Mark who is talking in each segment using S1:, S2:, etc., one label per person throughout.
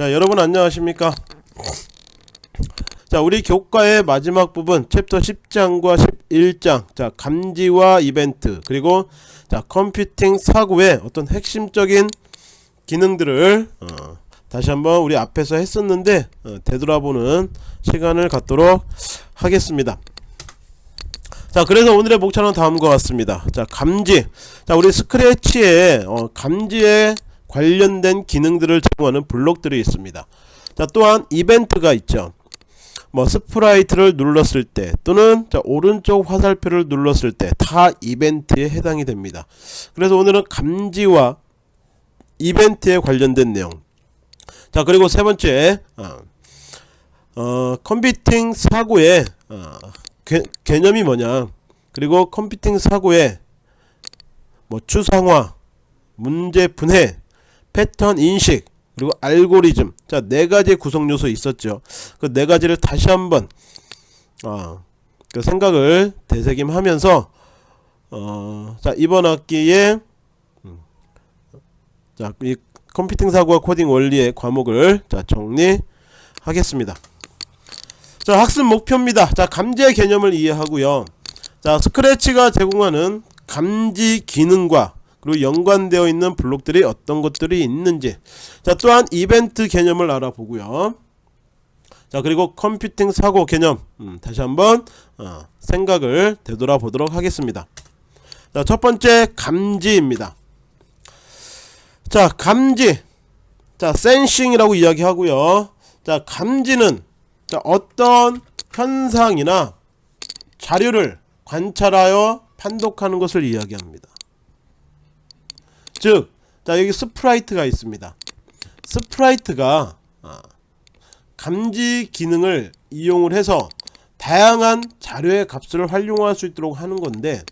S1: 자 여러분 안녕하십니까? 자 우리 교과의 마지막 부분 챕터 10장과 11장. 자 감지와 이벤트 그리고 자 컴퓨팅 사고의 어떤 핵심적인 기능들을 어, 다시 한번 우리 앞에서 했었는데 어, 되돌아보는 시간을 갖도록 하겠습니다. 자 그래서 오늘의 목차는 다음과 같습니다. 자 감지. 자 우리 스크래치에 어, 감지에 관련된 기능들을 제공하는 블록들이 있습니다. 자 또한 이벤트가 있죠. 뭐 sprite를 눌렀을 때 또는 자 오른쪽 화살표를 눌렀을 때 다 이벤트에 해당이 됩니다. 그래서 오늘은 감지와 이벤트에 관련된 내용. 자 그리고 세 번째 어, 어 컴퓨팅 사고의 어, 개, 개념이 뭐냐? 그리고 컴퓨팅 사고의 뭐 추상화 문제 분해 패턴 인식 그리고 알고리즘. 자 네 가지 구성 요소 있었죠. 그 네 가지를 다시 한번 어, 그 생각을 되새김하면서 어, 자 이번 학기에 음, 자이 컴퓨팅 사고와 코딩 원리의 과목을 자 정리하겠습니다. 자 학습 목표입니다. 자 감지의 개념을 이해하고요. 자 스크래치가 제공하는 감지 기능과 그리고 연관되어 있는 블록들이 어떤 것들이 있는지. 자 또한 이벤트 개념을 알아보고요. 자 그리고 컴퓨팅 사고 개념. 음, 다시 한번 어, 생각을 되돌아 보도록 하겠습니다. 자 첫번째 감지입니다. 자 감지. 자 센싱이라고 이야기하고요. 자 감지는 자 어떤 현상이나 자료를 관찰하여 판독하는 것을 이야기합니다 즉, 자 여기 sprite가 있습니다. sprite가 아, 감지 기능을 이용을 해서 다양한 자료의 값을 활용할 수 있도록 하는 건데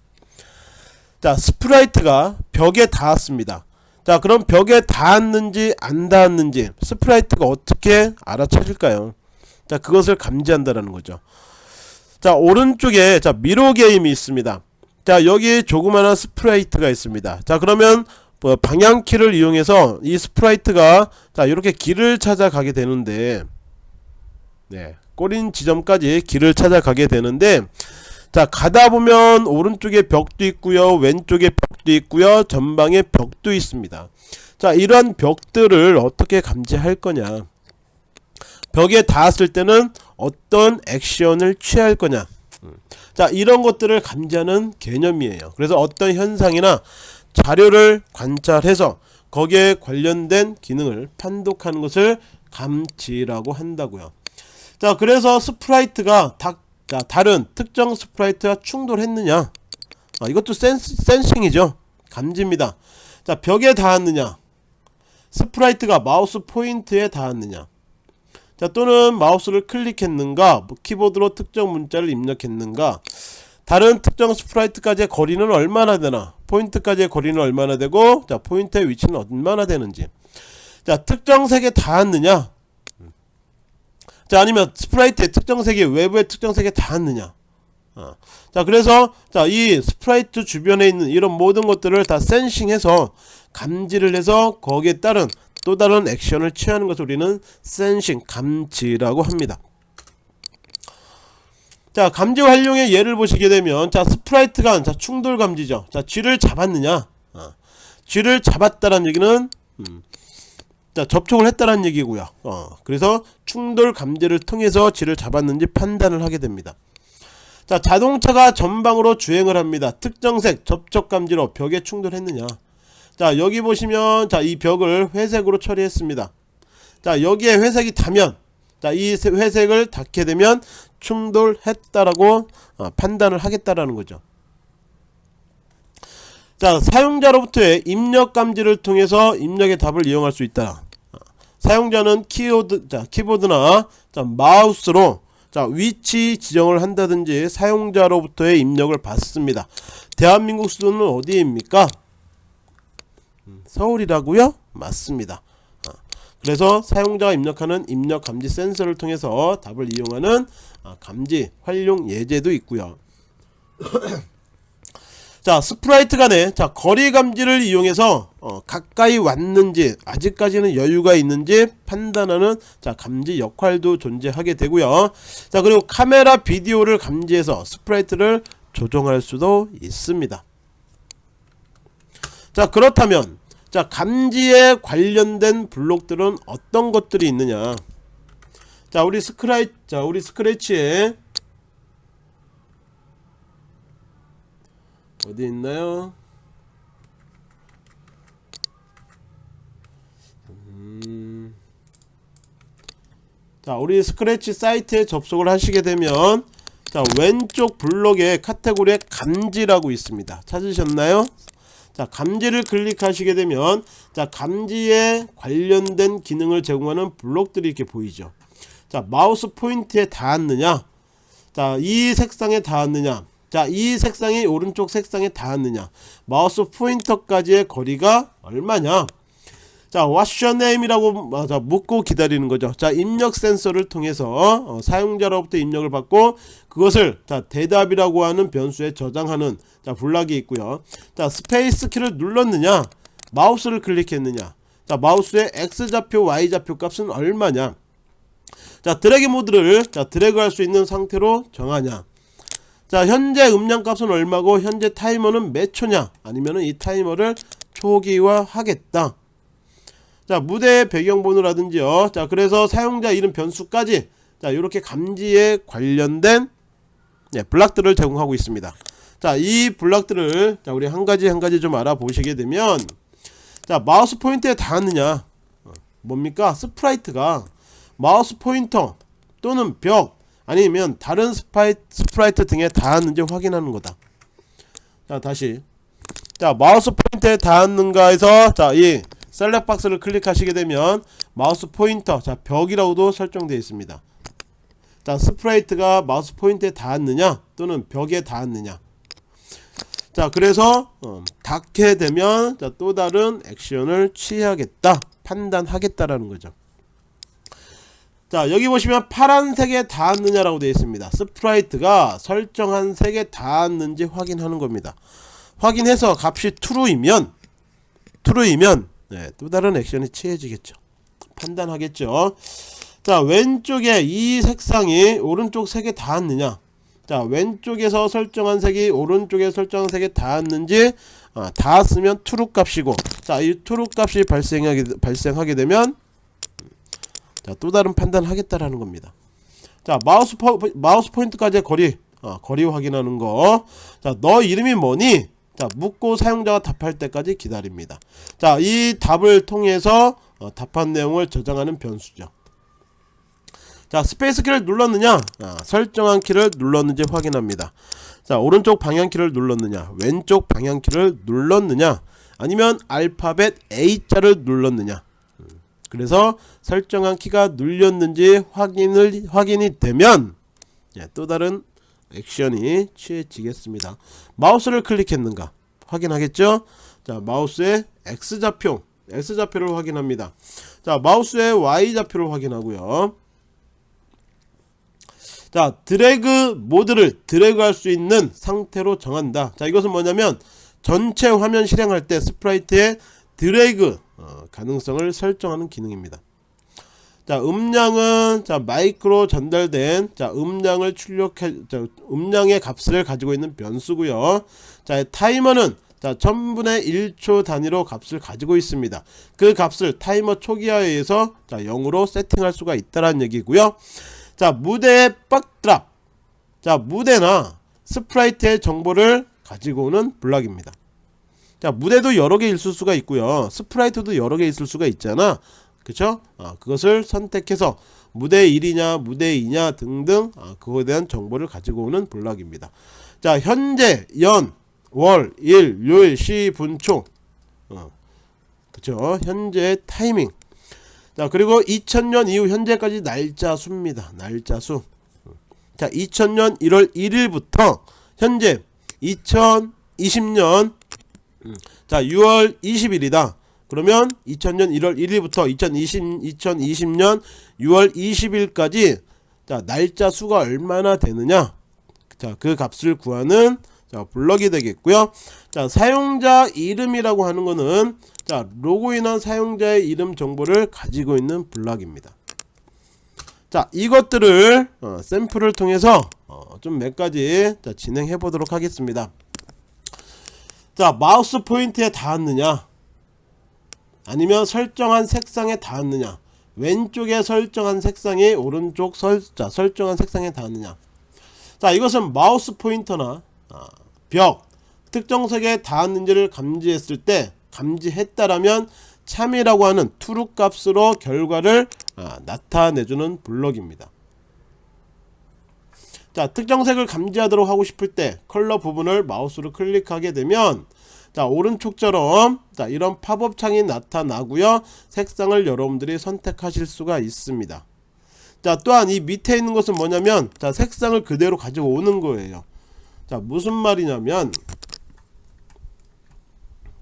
S1: 자 sprite가 벽에 닿았습니다. 자 그럼 벽에 닿았는지 안 닿았는지 sprite가 어떻게 알아차릴까요? 자 그것을 감지한다라는 거죠. 자 오른쪽에 자 미로 게임이 있습니다. 자 여기 조그마한 sprite가 있습니다. 자 그러면 뭐 방향키를 이용해서 이 sprite가 자 이렇게 길을 찾아가게 되는데 네 골인 지점까지 길을 찾아가게 되는데 자 가다 보면 오른쪽에 벽도 있고요 왼쪽에 벽도 있고요 전방에 벽도 있습니다. 자 이러한 벽들을 어떻게 감지할 거냐? 벽에 닿았을 때는 어떤 액션을 취할 거냐? 음. 자 이런 것들을 감지하는 개념이에요. 그래서 어떤 현상이나 자료를 관찰해서 거기에 관련된 기능을 판독하는 것을 감지라고 한다고요. 자 그래서 sprite가 다, 자, 다른 특정 sprite와 충돌했느냐? 아, 이것도 sense, sensing이죠. 감지입니다. 자 벽에 닿았느냐? sprite가 마우스 포인트에 닿았느냐? 자 또는 마우스를 클릭했는가? 뭐 키보드로 특정 문자를 입력했는가 다른 특정 sprite까지의 거리는 얼마나 되나 포인트까지의 거리는 얼마나 되고 자 포인트의 위치는 얼마나 되는지. 자 특정 색에 닿았느냐? 자 아니면 sprite의 특정 색이 외부의 특정 색에 닿았느냐? 어. 자 그래서 자 이 sprite 주변에 있는 이런 모든 것들을 다 sensing해서 감지를 해서 거기에 따른 또 다른 액션을 취하는 것을 우리는 sensing 감지라고 합니다 자 감지 활용의 예를 보시게 되면 자 sprite가 자 충돌 감지죠. 자 쥐를 잡았느냐? 어. 쥐를 잡았다는 얘기는 음, 자 접촉을 했다는 얘기고요. 어, 그래서 충돌 감지를 통해서 쥐를 잡았는지 판단을 하게 됩니다. 자 자동차가 전방으로 주행을 합니다. 특정색 접촉 감지로 벽에 충돌했느냐? 자 여기 보시면 자 이 벽을 회색으로 처리했습니다. 자 여기에 회색이 닿면 자 이 회색을 닿게 되면 충돌했다라고 어, 판단을 하겠다라는 거죠. 자 사용자로부터의 입력 감지를 통해서 입력의 답을 이용할 수 있다. 어, 사용자는 키보드, 자, 키보드나 자, 마우스로 자 위치 지정을 한다든지 사용자로부터의 입력을 받습니다. 대한민국 수도는 어디입니까? 음, 서울이라고요? 맞습니다. 그래서 사용자가 입력하는 입력 감지 센서를 통해서 답을 이용하는 아, 감지 활용 예제도 있고요. 자 sprite 간의 자 거리 감지를 이용해서 어, 가까이 왔는지 아직까지는 여유가 있는지 판단하는 자 감지 역할도 존재하게 되고요. 자 그리고 카메라 비디오를 감지해서 sprite를 조정할 수도 있습니다. 자 그렇다면 자 감지에 관련된 블록들은 어떤 것들이 있느냐 자 우리 스크라이 자 우리 스크래치에 어디 있나요? 음. 자 우리 스크래치 사이트에 접속을 하시게 되면 자 왼쪽 블록에 카테고리에 감지라고 있습니다 찾으셨나요? 자 감지를 클릭하시게 되면 자 감지에 관련된 기능을 제공하는 블록들이 이렇게 보이죠 자 마우스 포인트에 닿았느냐? 자이 색상에 닿았느냐? 자이 색상이 오른쪽 색상에 닿았느냐? 마우스 포인터까지의 거리가 얼마냐? 자 what's your name 이라고 묻고 기다리는 거죠. 자 입력 센서를 통해서 어, 사용자로부터 입력을 받고 그것을 자 대답이라고 하는 변수에 저장하는 자 블락이 있고요. 자 스페이스 키를 눌렀느냐? 마우스를 클릭했느냐? 자 마우스의 X좌표 Y좌표 값은 얼마냐 자 드래그 모드를 자 드래그 할 수 있는 상태로 정하냐? 자 현재 음량 값은 얼마고 현재 타이머는 몇 초냐? 아니면은 이 타이머를 초기화 하겠다. 자 무대 배경 번호라든지요. 자 그래서 사용자 이름 변수까지 자 이렇게 감지에 관련된 네, 블락들을 제공하고 있습니다. 자이 블락들을 자 우리 한 가지 한 가지 좀 알아보시게 되면 자 마우스 포인트에 닿았느냐? 어, 뭡니까? sprite가 마우스 포인터 또는 벽 아니면 다른 스파이, sprite 등에 닿았는지 확인하는 거다. 자 다시. 자 마우스 포인트에 닿았는가 해서 자이 select box를 클릭하시게 되면 마우스 포인터 자 벽이라고도 설정되어 있습니다. 자 sprite가 마우스 포인트에 닿았느냐 또는 벽에 닿았느냐. 자 그래서 어, 닿게 되면 자, 또 다른 액션을 취하겠다 판단하겠다라는 거죠 자 여기 보시면 파란색에 닿았느냐 라고 되어 있습니다. sprite가 설정한 색에 닿았는지 확인하는 겁니다. 확인해서 값이 true이면 true이면 네, 또 다른 액션이 취해지겠죠. 판단하겠죠. 자 왼쪽에 이 색상이 오른쪽 색에 닿았느냐? 자 왼쪽에서 설정한 색이 오른쪽에 설정한 색에 닿았는지 아, 닿았으면 true 값이고 자이 true 값이 발생하게, 발생하게 되면 자, 또 다른 판단을 하겠다라는 겁니다. 자, 마우스 포, 마우스 포인트까지의 거리, 어, 거리 확인하는 거. 자, 너 이름이 뭐니? 자, 묻고 사용자가 답할 때까지 기다립니다. 자, 이 답을 통해서 어, 답한 내용을 저장하는 변수죠. 자, 스페이스 키를 눌렀느냐? 아, 설정한 키를 눌렀는지 확인합니다. 자, 오른쪽 방향키를 눌렀느냐? 왼쪽 방향키를 눌렀느냐? 아니면 알파벳 A자를 눌렀느냐? 그래서 설정한 키가 눌렸는지 확인을 확인이 되면 예, 또 다른 액션이 취해지겠습니다. 마우스를 클릭했는가 확인하겠죠? 자 마우스의 X좌표 X좌표를 확인합니다. 자 마우스의 Y좌표를 확인하고요. 자 드래그 모드를 드래그 할 수 있는 상태로 정한다. 자 이것은 뭐냐면 전체 화면 실행할 때 sprite의 드래그 어, 가능성을 설정하는 기능입니다. 자 음량은 자 마이크로 전달된 자 음량을 출력해 자 음량의 값을 가지고 있는 변수고요. 자 타이머는 자 1000분의 1초 단위로 값을 가지고 있습니다. 그 값을 타이머 초기화에 의해서 자 0으로 세팅할 수가 있다는 얘기고요. 자 무대의 backdrop 자 무대나 sprite의 정보를 가지고 오는 블락입니다. 자 무대도 여러 개 있을 수가 있고요. sprite도 여러 개 있을 수가 있잖아. 그쵸? 어, 그것을 선택해서 무대 1이냐 무대 2냐 등등 어, 그거에 대한 정보를 가지고 오는 블럭입니다. 자 현재 연 월, 일, 요일, 시, 분, 초. 어, 그쵸? 현재 타이밍. 자 그리고 2000년 이후 현재까지 날짜 수입니다. 날짜 수자 2000년 1월 1일부터 현재 2020년 자 6월 20일이다. 그러면 2000년 1월 1일부터 2020, 2020년 6월 20일까지 자 날짜 수가 얼마나 되느냐? 자 그 값을 구하는 자 블럭이 되겠고요. 자 사용자 이름이라고 하는 거는 자 로그인한 사용자의 이름 정보를 가지고 있는 블럭입니다. 자 이것들을 어, 샘플을 통해서 어, 좀 몇 가지 자, 진행해 보도록 하겠습니다 자 마우스 포인트에 닿았느냐? 아니면 설정한 색상에 닿았느냐? 왼쪽에 설정한 색상이 오른쪽 설, 자, 설정한 색상에 닿았느냐? 자 이것은 마우스 포인터나 아, 벽 특정 색에 닿았는지를 감지했을 때 감지했다라면 참이라고 하는 true 값으로 결과를 아, 나타내주는 블럭입니다 자 특정색을 감지하도록 하고 싶을 때 컬러 부분을 마우스로 클릭하게 되면 자 오른쪽처럼 자 이런 팝업 창이 나타나고요. 색상을 여러분들이 선택하실 수가 있습니다. 자 또한 이 밑에 있는 것은 뭐냐면 자 색상을 그대로 가지고 오는 거예요. 자 무슨 말이냐면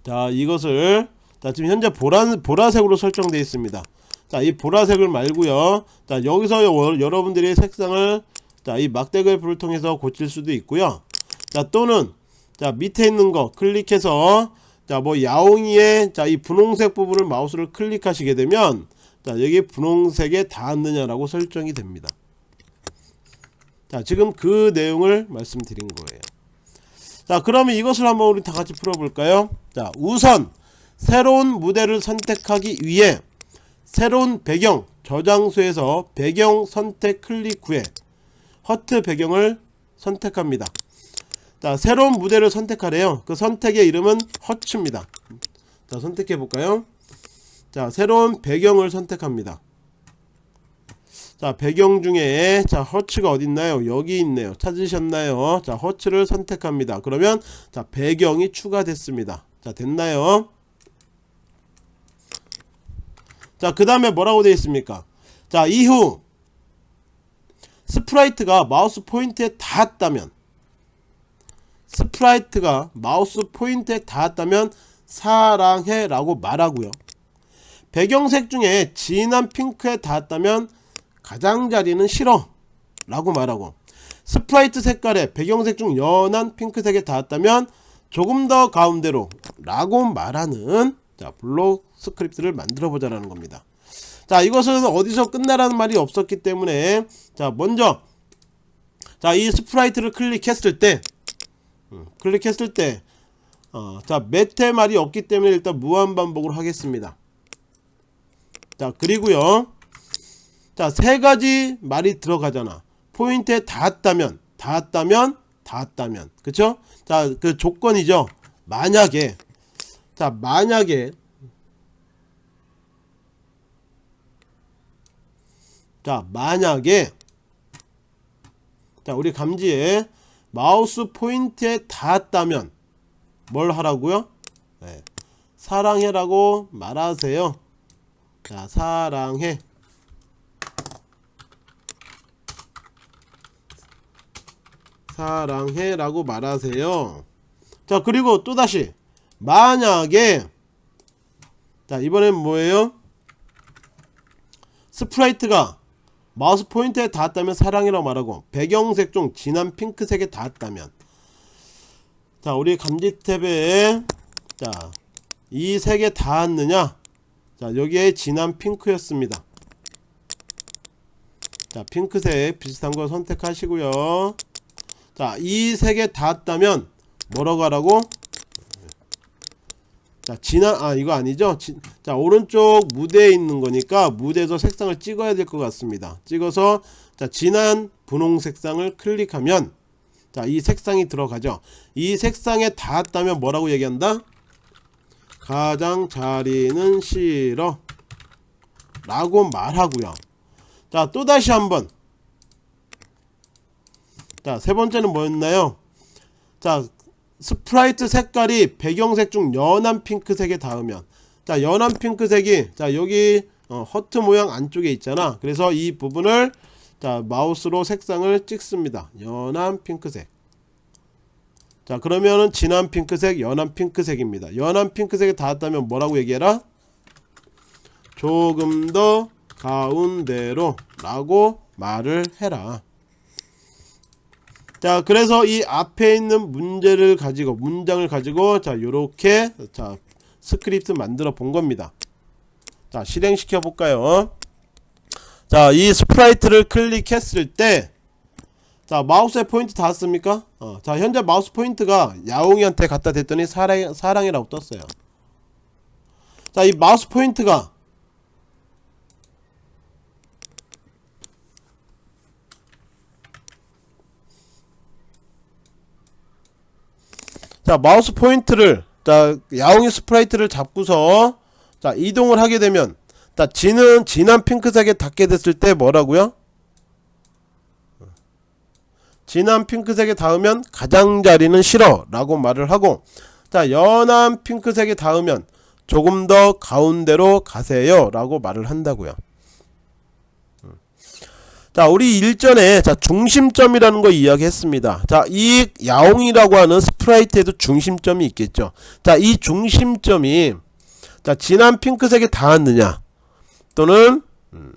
S1: 자 이것을 자 지금 현재 보라, 보라색으로 설정되어 있습니다. 자 이 보라색을 말고요. 자 여기서 여, 여러분들이 색상을 자 이 막대글 불을 통해서 고칠 수도 있고요. 자 또는 자 밑에 있는 거 클릭해서 자 뭐 야옹이의 자 이 분홍색 부분을 마우스를 클릭하시게 되면 자 여기 분홍색에 닿았느냐라고 설정이 됩니다. 자 지금 그 내용을 말씀드린 거예요. 자 그러면 이것을 한번 우리 다 같이 풀어볼까요? 자 우선 새로운 무대를 선택하기 위해 새로운 배경 저장소에서 배경 선택 클릭 후에 허트 배경을 선택합니다. 자 새로운 무대를 선택하래요. 그 선택의 이름은 허츠입니다. 자 선택해 볼까요? 자 새로운 배경을 선택합니다. 자 배경 중에 자 허츠가 어딨나요? 여기 있네요. 찾으셨나요? 자 허츠를 선택합니다. 그러면 자 배경이 추가됐습니다. 자 됐나요? 자그 다음에 뭐라고 되어 있습니까? 자 이후 sprite가 마우스 포인트에 닿았다면 sprite가 마우스 포인트에 닿았다면 사랑해 라고 말하고요. 배경색 중에 진한 핑크에 닿았다면 가장자리는 싫어 라고 말하고 sprite 색깔의 배경색 중 연한 핑크색에 닿았다면 조금 더 가운데로 라고 말하는 자 블록 스크립트를 만들어 보자라는 겁니다 자 이것은 어디서 끝나라는 말이 없었기 때문에 자 먼저 자 이 스프라이트를 클릭했을 때 음, 클릭했을 때 어, 자 메테 말이 없기 때문에 일단 무한반복으로 하겠습니다. 자 그리고요 자 세가지 말이 들어가잖아. 포인트에 닿았다면 닿았다면 닿았다면. 그쵸? 자그 조건이죠. 만약에 자 만약에 자 만약에 자 우리 감지에 마우스 포인트에 닿았다면 뭘 하라고요? 네. 사랑해라고 말하세요. 자 사랑해. 사랑해 라고 말하세요. 자 그리고 또다시 만약에 자 이번엔 뭐예요? 스프라이트가 마우스 포인트에 닿았다면 사랑이라고 말하고 배경색 중 진한 핑크색에 닿았다면. 자 우리 감지 탭에 자이 색에 닿았느냐? 자 여기에 진한 핑크였습니다. 자 핑크색 비슷한 걸 선택하시고요. 자이 색에 닿았다면 뭐라고 하라고 자 진한 아 이거 아니죠? 지, 자 오른쪽 무대에 있는 거니까 무대에서 색상을 찍어야 될 것 같습니다. 찍어서 자 진한 분홍 색상을 클릭하면 자 이 색상이 들어가죠. 이 색상에 닿았다면 뭐라고 얘기한다? 가장 자리는 싫어 라고 말하고요. 자 또다시 한번. 자 세번째는 뭐였나요? 자 스프라이트 색깔이 배경색 중 연한 핑크색에 닿으면 자 연한 핑크색이 자 여기 어, 하트 모양 안쪽에 있잖아. 그래서 이 부분을 자 마우스로 색상을 찍습니다. 연한 핑크색. 자 그러면은 진한 핑크색 연한 핑크색입니다. 연한 핑크색에 닿았다면 뭐라고 얘기해라? 조금 더 가운데로 라고 말을 해라 자 그래서 이 앞에 있는 문제를 가지고 문장을 가지고 자 요렇게 자 스크립트 만들어 본 겁니다. 자 실행시켜 볼까요? 자 이 스프라이트를 클릭했을 때 자 마우스에 포인트 닿았습니까? 어, 자 현재 마우스 포인트가 야옹이한테 갖다 댔더니 사랑, 사랑이라고 떴어요. 자 이 마우스 포인트가 자 마우스 포인트를 자 야옹이 스프라이트를 잡고서 자 이동을 하게 되면 자 진은 진한 핑크색에 닿게 됐을 때 뭐라고요? 진한 핑크색에 닿으면 가장자리는 싫어 라고 말을 하고 자 연한 핑크색에 닿으면 조금 더 가운데로 가세요 라고 말을 한다고요 자 우리 일전에 자 중심점이라는 거 이야기했습니다. 자 이 야옹이라고 하는 스프라이트에도 중심점이 있겠죠. 자 이 중심점이 자 진한 핑크색에 닿았느냐? 또는 음,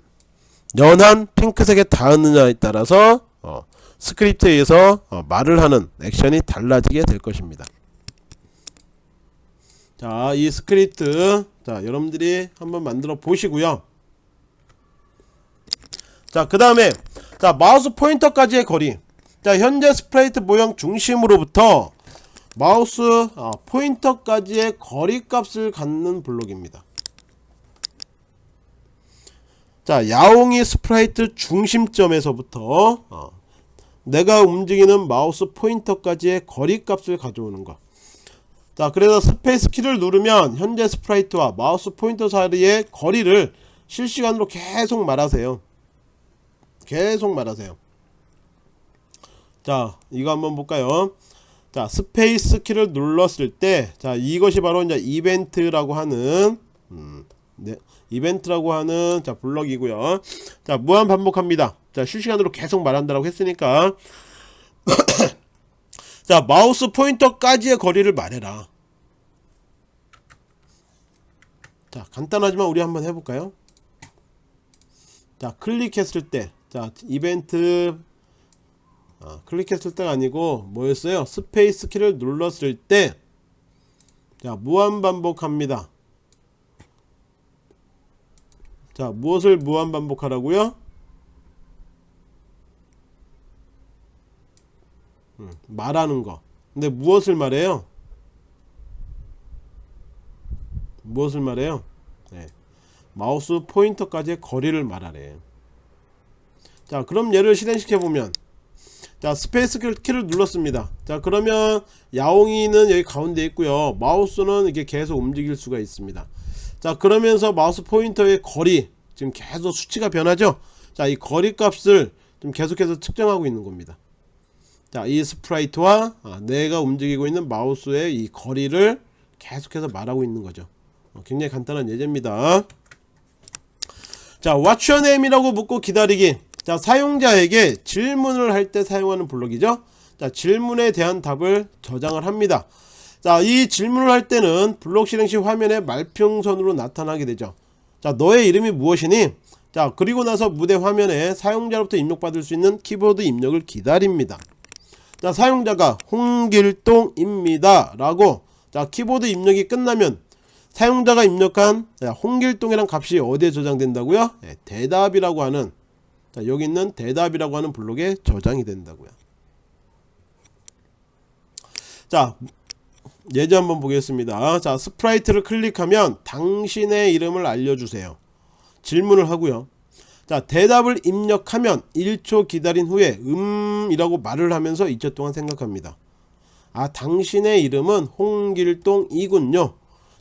S1: 연한 핑크색에 닿았느냐에 따라서 어, 스크립트에 의해서 어, 말을 하는 액션이 달라지게 될 것입니다. 자 이 스크립트 자 여러분들이 한번 만들어 보시고요 자 그 다음에 자 마우스 포인터까지의 거리. 자 현재 스프라이트 모양 중심으로부터 마우스 어, 포인터까지의 거리 값을 갖는 블록입니다. 자 야옹이 스프라이트 중심점에서부터 어, 내가 움직이는 마우스 포인터까지의 거리 값을 가져오는 것. 자 그래서 스페이스 키를 누르면 현재 스프라이트와 마우스 포인터 사이의 거리를 실시간으로 계속 말하세요 계속 말하세요. 자 이거 한번 볼까요? 자 스페이스 키를 눌렀을 때 자 이것이 바로 이제 이벤트라고 하는 음, 네, 이벤트라고 하는 자 블럭이고요. 자 무한 반복합니다. 자 실시간으로 계속 말한다라고 했으니까. 자 마우스 포인터까지의 거리를 말해라. 자 간단하지만 우리 한번 해볼까요? 자 클릭했을 때 자 이벤트. 아, 클릭했을 때가 아니고 뭐였어요? 스페이스 키를 눌렀을 때. 자 무한 반복합니다. 자 무엇을 무한 반복하라고요? 음, 말하는 거. 근데 무엇을 말해요? 무엇을 말해요? 네. 마우스 포인터까지의 거리를 말하래 자 그럼 얘를 실행시켜 보면. 자 스페이스 키를 눌렀습니다. 자 그러면 야옹이는 여기 가운데 있고요. 마우스는 이게 계속 움직일 수가 있습니다. 자 그러면서 마우스 포인터의 거리 지금 계속 수치가 변하죠? 자 이 거리 값을 좀 계속해서 측정하고 있는 겁니다. 자 이 스프라이트와 아, 내가 움직이고 있는 마우스의 이 거리를 계속해서 말하고 있는 거죠. 어, 굉장히 간단한 예제입니다. 자 What's your name? 이라고 묻고 기다리기 자 사용자에게 질문을 할 때 사용하는 블록이죠. 자 질문에 대한 답을 저장을 합니다. 자이 질문을 할 때는 블록 실행 시 화면에 말풍선으로 나타나게 되죠. 자 너의 이름이 무엇이니? 자 그리고 나서 무대 화면에 사용자로부터 입력받을 수 있는 키보드 입력을 기다립니다. 자 사용자가 홍길동입니다. 라고 자 키보드 입력이 끝나면 사용자가 입력한 홍길동이란 값이 어디에 저장된다고요? 네, 대답이라고 하는 자 여기 있는 대답이라고 하는 블록에 저장이 된다고요. 자 예제 한번 보겠습니다. 자 스프라이트를 클릭하면 당신의 이름을 알려주세요. 질문을 하고요. 자 대답을 입력하면 1초 기다린 후에 음 이라고 말을 하면서 2초 동안 생각합니다. 아 당신의 이름은 홍길동이군요.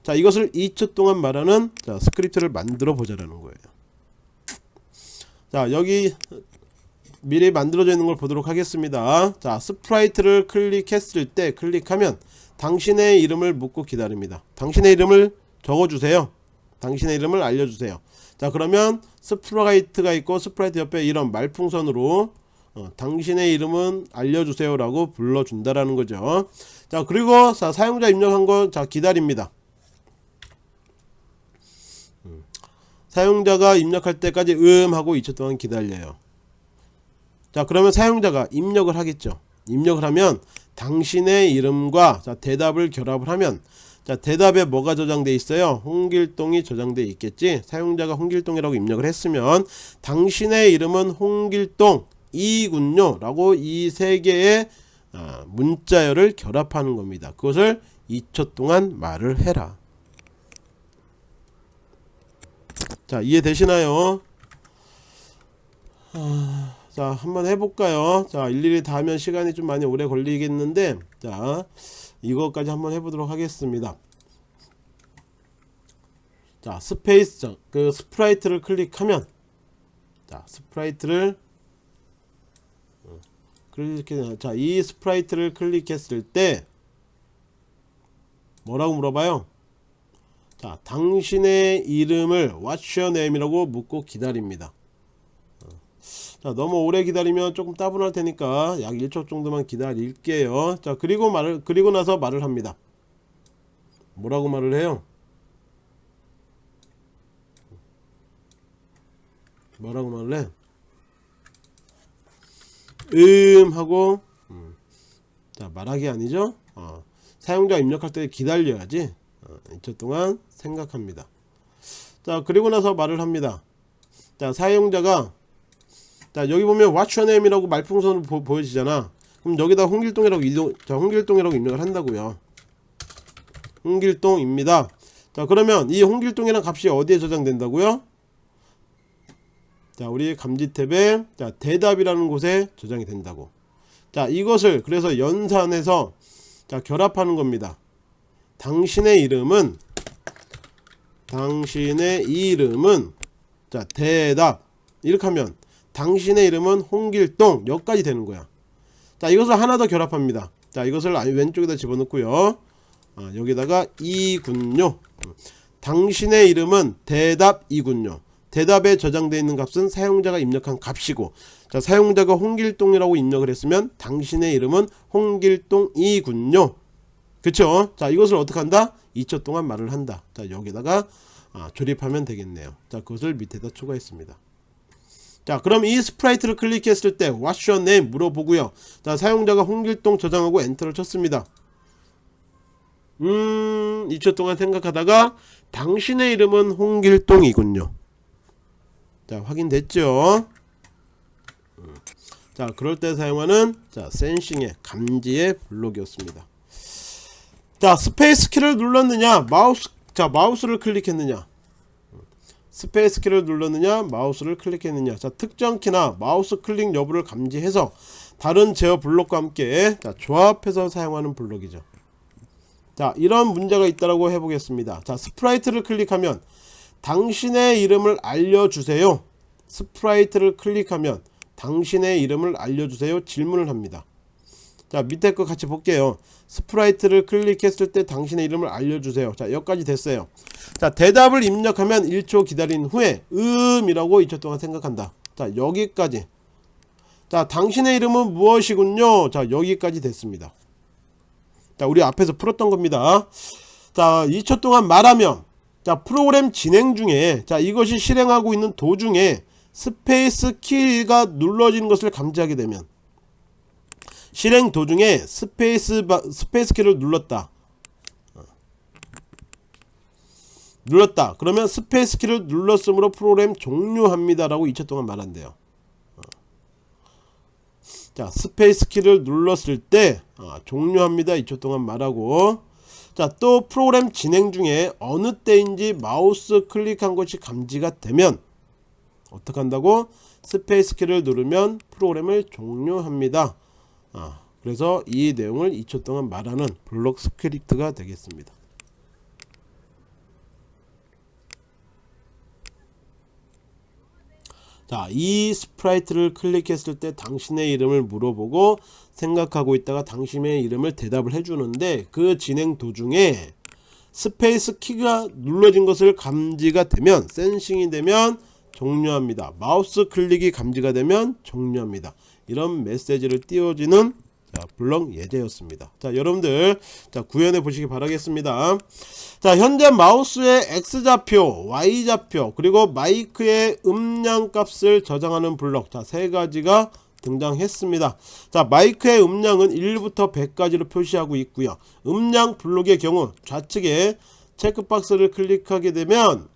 S1: 자 이것을 2초 동안 말하는 자, 스크립트를 만들어 보자라는 거예요 자 여기 미리 만들어져 있는 걸 보도록 하겠습니다. 자 스프라이트를 클릭했을 때 클릭하면 당신의 이름을 묻고 기다립니다. 당신의 이름을 적어주세요. 당신의 이름을 알려주세요. 자 그러면 스프라이트가 있고 스프라이트 옆에 이런 말풍선으로 어, 당신의 이름은 알려주세요 라고 불러준다라는 거죠. 자 그리고 자, 사용자 입력한 거 자 기다립니다 사용자가 입력할 때까지 음 하고 2초 동안 기다려요. 자 그러면 사용자가 입력을 하겠죠. 입력을 하면 당신의 이름과 자, 대답을 결합을 하면 자 대답에 뭐가 저장돼 있어요? 홍길동이 저장돼 있겠지? 사용자가 홍길동이라고 입력을 했으면 당신의 이름은 홍길동 이군요 라고 이 세 개의 아, 문자열을 결합하는 겁니다. 그것을 2초 동안 말을 해라 자 이해되시나요? 아, 자 한번 해볼까요? 자 일일이 다 하면 시간이 좀 많이 오래 걸리겠는데 자 이거까지 한번 해보도록 하겠습니다. 자 스페이스 그 스프라이트를 클릭하면 자 스프라이트를 어, 클릭해 자이 스프라이트를 클릭했을 때 뭐라고 물어봐요 자 당신의 이름을 What's your name이라고 묻고 기다립니다 어. 자 너무 오래 기다리면 조금 따분할 테니까 약 1초 정도만 기다릴게요 자 그리고 말을 그리고 나서 말을 합니다 뭐라고 말을 해요 뭐라고 말을 해? 음 하고 음. 자 말하기 아니죠 어. 사용자 입력할 때 기다려야지 어, 2초 동안 생각합니다. 자 그리고 나서 말을 합니다. 자 사용자가 자 여기 보면 what's your name 이라고 말풍선으로 보, 보여지잖아. 그럼 여기다 홍길동이라고 이동, 자 홍길동이라고 입력을 한다고요. 홍길동입니다. 자 그러면 이 홍길동이란 값이 어디에 저장된다고요? 자 우리 감지 탭에 자 대답이라는 곳에 저장이 된다고. 자 이것을 그래서 연산해서 자 결합하는 겁니다 당신의 이름은 당신의 이름은 자 대답. 이렇게 하면 당신의 이름은 홍길동. 여기까지 되는 거야. 자 이것을 하나 더 결합합니다. 자 이것을 왼쪽에다 집어넣고요. 아, 여기다가 이군요. 당신의 이름은 대답 이군요. 대답에 저장되어 있는 값은 사용자가 입력한 값이고 자 사용자가 홍길동이라고 입력을 했으면 당신의 이름은 홍길동이군요 그쵸? 자 이것을 어떻게 한다? 2초 동안 말을 한다. 자 여기다가 아, 조립하면 되겠네요. 자 그것을 밑에다 추가했습니다. 자 그럼 이 스프라이트를 클릭했을 때 What's your name? 물어보고요. 자 사용자가 홍길동 저장하고 엔터를 쳤습니다. 음 2초 동안 생각하다가 당신의 이름은 홍길동이군요. 자 확인됐죠? 음. 자 그럴 때 사용하는 자 sensing의 감지의 블록이었습니다 자 스페이스 키를 눌렀느냐? 마우스 자 마우스를 클릭했느냐? 스페이스 키를 눌렀느냐? 마우스를 클릭했느냐? 자 특정 키나 마우스 클릭 여부를 감지해서 다른 제어 블록과 함께 자, 조합해서 사용하는 블록이죠. 자 이런 문제가 있다라고 해보겠습니다. 자 스프라이트를 클릭하면 당신의 이름을 알려주세요. 스프라이트를 클릭하면 당신의 이름을 알려주세요. 질문을 합니다 자 밑에 거 같이 볼게요. 스프라이트를 클릭했을 때 당신의 이름을 알려주세요. 자 여기까지 됐어요. 자 대답을 입력하면 1초 기다린 후에 음이라고 2초 동안 생각한다. 자 여기까지. 자 당신의 이름은 무엇이군요? 자 여기까지 됐습니다. 자 우리 앞에서 풀었던 겁니다. 자 2초 동안 말하면 자 프로그램 진행 중에 자 이것이 실행하고 있는 도중에 스페이스 키가 눌러지는 것을 감지하게 되면 실행 도중에 스페이스 바, 스페이스 키를 눌렀다. 어. 눌렀다. 그러면 스페이스 키를 눌렀으므로 프로그램 종료합니다 라고 2초 동안 말한대요. 어. 자 스페이스 키를 눌렀을 때 어, 종료합니다. 2초 동안 말하고. 자 또 프로그램 진행 중에 어느 때인지 마우스 클릭한 것이 감지가 되면 어떻게 한다고? 스페이스 키를 누르면 프로그램을 종료합니다 아, 그래서 이 내용을 2초 동안 말하는 블록 스크립트가 되겠습니다 자, 이 스프라이트를 클릭했을 때 당신의 이름을 물어보고 생각하고 있다가 당신의 이름을 대답을 해주는데 그 진행 도중에 스페이스 키가 눌러진 것을 감지가 되면 sensing이 되면 종료합니다. 마우스 클릭이 감지가 되면 종료합니다. 이런 메시지를 띄워지는 자, 블럭 예제였습니다. 자, 여러분들 자, 구현해 보시기 바라겠습니다. 자, 현재 마우스의 X좌표, Y좌표, 그리고 마이크의 음량 값을 저장하는 블럭. 자, 세 가지가 등장했습니다. 자 마이크의 음량은 1부터 100까지로 표시하고 있고요. 음량 블록의 경우 좌측에 체크박스를 클릭하게 되면 음,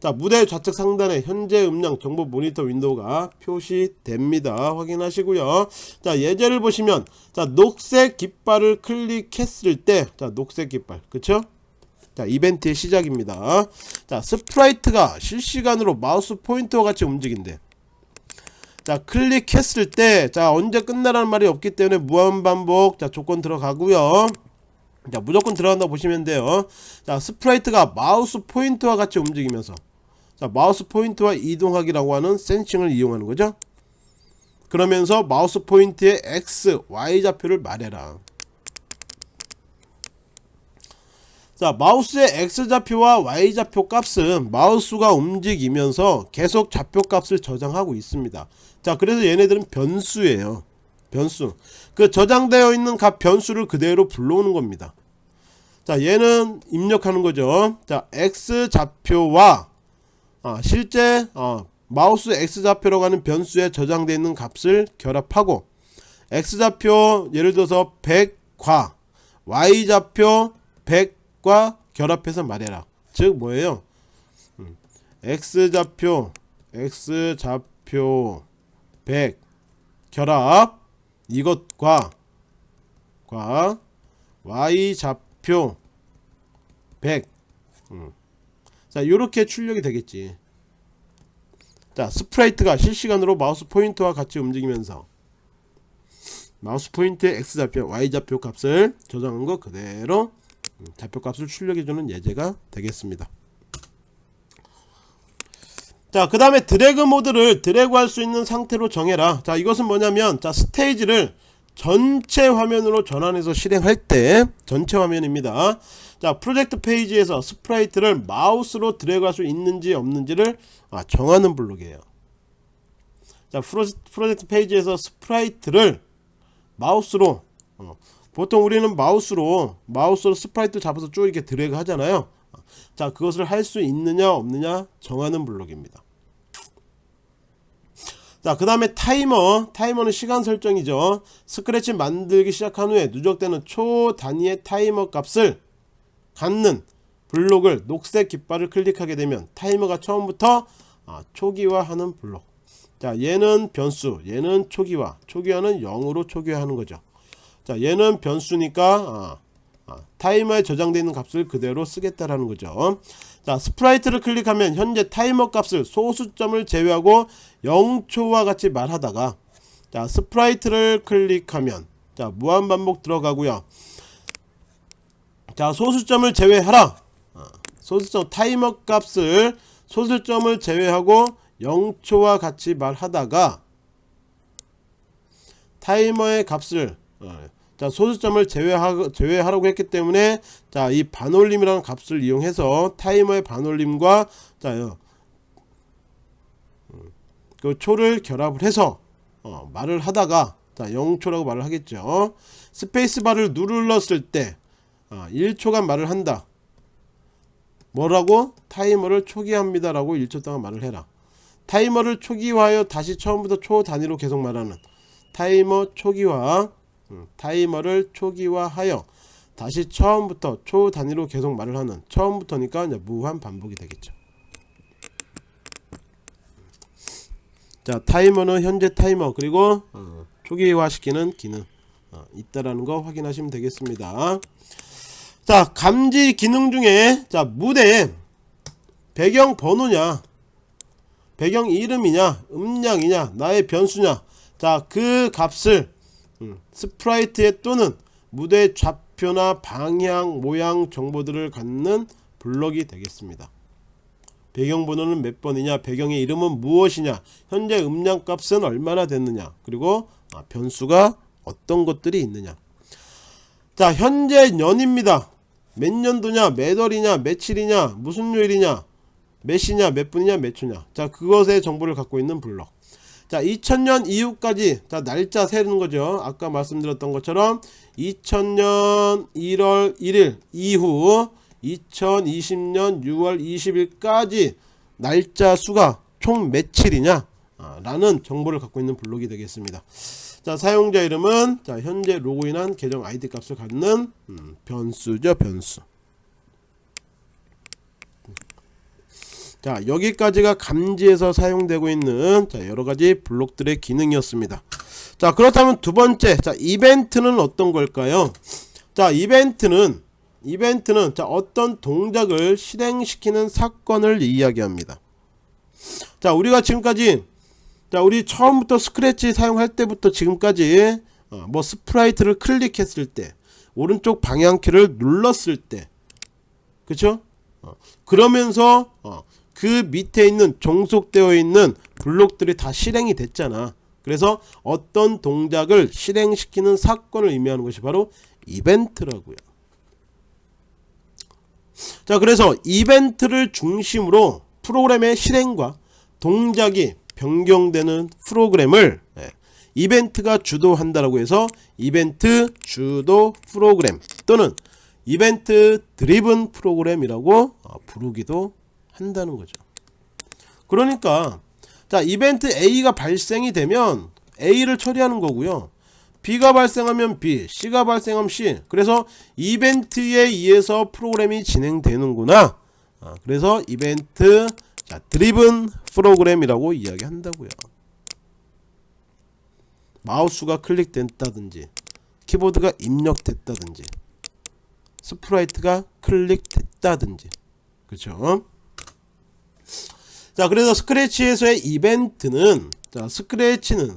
S1: 자 무대 좌측 상단에 현재 음량 정보 모니터 윈도우가 표시됩니다. 확인하시고요. 자 예제를 보시면 자 녹색 깃발을 클릭했을 때 자 녹색 깃발 그쵸? 자 이벤트의 시작입니다. 자 스프라이트가 실시간으로 마우스 포인터와 같이 움직인대. 자 클릭했을 때 자 언제 끝나라는 말이 없기 때문에 무한반복 자 조건 들어가고요 자 무조건 들어간다 보시면 돼요 자 스프라이트가 마우스 포인트와 같이 움직이면서 자 마우스 포인트와 이동하기라고 하는 sensing을 이용하는 거죠? 그러면서 마우스 포인트의 X, Y 좌표를 말해라. 자 마우스의 X좌표와 Y좌표 값은 마우스가 움직이면서 계속 좌표 값을 저장하고 있습니다. 자 그래서 얘네들은 변수예요. 변수. 그 저장되어 있는 값 변수를 그대로 불러오는 겁니다. 자 얘는 입력하는 거죠. 자 X좌표와 아, 실제 어, 마우스 X좌표라고 하는 변수에 저장되어 있는 값을 결합하고 X좌표 예를 들어서 100과 Y좌표 100과 결합해서 말해라 즉 뭐예요 음, x좌표 x좌표 100 결합 이것과 과 y좌표 100 음. 자 요렇게 출력이 되겠지. 자 스프라이트가 실시간으로 마우스 포인트와 같이 움직이면서 마우스 포인트의 x좌표 y좌표 값을 저장한 거 그대로 좌표 값을 출력해주는 예제가 되겠습니다. 자 그 다음에 드래그 모드를 드래그 할 수 있는 상태로 정해라. 자 이것은 뭐냐면 자 스테이지를 전체 화면으로 전환해서 실행할 때 전체 화면입니다 자 프로젝트 페이지에서 스프라이트를 마우스로 드래그 할 수 있는지 없는지를 아, 정하는 블록이에요. 자 프로젝트 페이지에서 스프라이트를 마우스로 어, 보통 우리는 마우스로 마우스로 sprite 잡아서 쭉 이렇게 드래그 하잖아요. 자 그것을 할 수 있느냐 없느냐 정하는 블록입니다. 자그 다음에 타이머. 타이머는 시간 설정이죠. 스크래치 만들기 시작한 후에 누적되는 초 단위의 타이머 값을 갖는 블록을 녹색 깃발을 클릭하게 되면 타이머가 처음부터 아, 초기화하는 블록. 자 얘는 변수 얘는 초기화. 초기화는 0으로 초기화하는 거죠. 자 얘는 변수니까 아, 아, 타이머에 저장되어 있는 값을 그대로 쓰겠다라는 거죠. 자 sprite를 클릭하면 현재 타이머 값을 소수점을 제외하고 0초와 같이 말하다가 자 sprite를 클릭하면 자 무한반복 들어가고요 자 소수점을 제외하라. 아, 소수점 타이머 값을 소수점을 제외하고 0초와 같이 말하다가 타이머의 값을 어, 자 소수점을 제외하, 제외하라고 했기 때문에 자 이 반올림이라는 값을 이용해서 타이머의 반올림과 자그 음, 초를 결합을 해서 어, 말을 하다가 자 0초라고 말을 하겠죠. 스페이스바를 누르렀을 때 어, 1초간 말을 한다. 뭐라고? 타이머를 초기화합니다 라고 1초 동안 말을 해라. 타이머를 초기화하여 다시 처음부터 초 단위로 계속 말하는 타이머 초기화 음, 타이머를 초기화하여 다시 처음부터 초 단위로 계속 말을 하는 처음부터니까 이제 무한 반복이 되겠죠. 자 타이머는 현재 타이머 그리고 어, 초기화 시키는 기능 어, 있다라는 거 확인하시면 되겠습니다 자 감지 기능 중에 자 무대 배경 번호냐 배경 이름이냐 음량이냐 나의 변수냐. 자 그 값을 음, sprite에 또는 무대 좌표나 방향 모양 정보들을 갖는 블럭이 되겠습니다. 배경 번호는 몇 번이냐 배경의 이름은 무엇이냐 현재 음량 값은 얼마나 됐느냐 그리고 아, 변수가 어떤 것들이 있느냐. 자 현재 년입니다 몇 년도냐 몇 월이냐 며칠이냐 무슨 요일이냐 몇 시냐 몇 분이냐 몇 초냐. 자 그것의 정보를 갖고 있는 블럭. 자 2000년 이후까지 자 날짜 세는 거죠. 아까 말씀드렸던 것처럼 2000년 1월 1일 이후 2020년 6월 20일까지 날짜 수가 총 며칠이냐 아, 라는 정보를 갖고 있는 블록이 되겠습니다 자 사용자 이름은 자 현재 로그인한 계정 아이디 값을 갖는 음, 변수죠 변수. 자 여기까지가 감지에서 사용되고 있는 자 여러가지 블록들의 기능이었습니다. 자 그렇다면 두 번째 자 이벤트는 어떤 걸까요? 자 이벤트는 이벤트는 자 어떤 동작을 실행시키는 사건을 이야기합니다. 자 우리가 지금까지 자 우리 처음부터 스크래치 사용할 때부터 지금까지 어, 뭐 sprite를 클릭했을 때 오른쪽 방향키를 눌렀을 때 그쵸? 어, 그러면서 어, 그 밑에 있는 종속되어 있는 블록들이 다 실행이 됐잖아. 그래서 어떤 동작을 실행시키는 사건을 의미하는 것이 바로 이벤트라고요. 자 그래서 이벤트를 중심으로 프로그램의 실행과 동작이 변경되는 프로그램을 예, 이벤트가 주도한다라고 해서 이벤트 주도 프로그램 또는 이벤트 드리븐 프로그램이라고 어, 부르기도 한다는 거죠. 그러니까 자 이벤트 A가 발생이 되면 A를 처리하는 거고요. B가 발생하면 B, C가 발생하면 C. 그래서 이벤트에 의해서 프로그램이 진행되는구나. 아, 그래서 이벤트 자, driven 프로그램이라고 이야기한다고요. 마우스가 클릭됐다든지 키보드가 입력됐다든지 sprite가 클릭됐다든지. 그렇죠? 자 그래서 스크래치에서의 이벤트는 자 스크래치는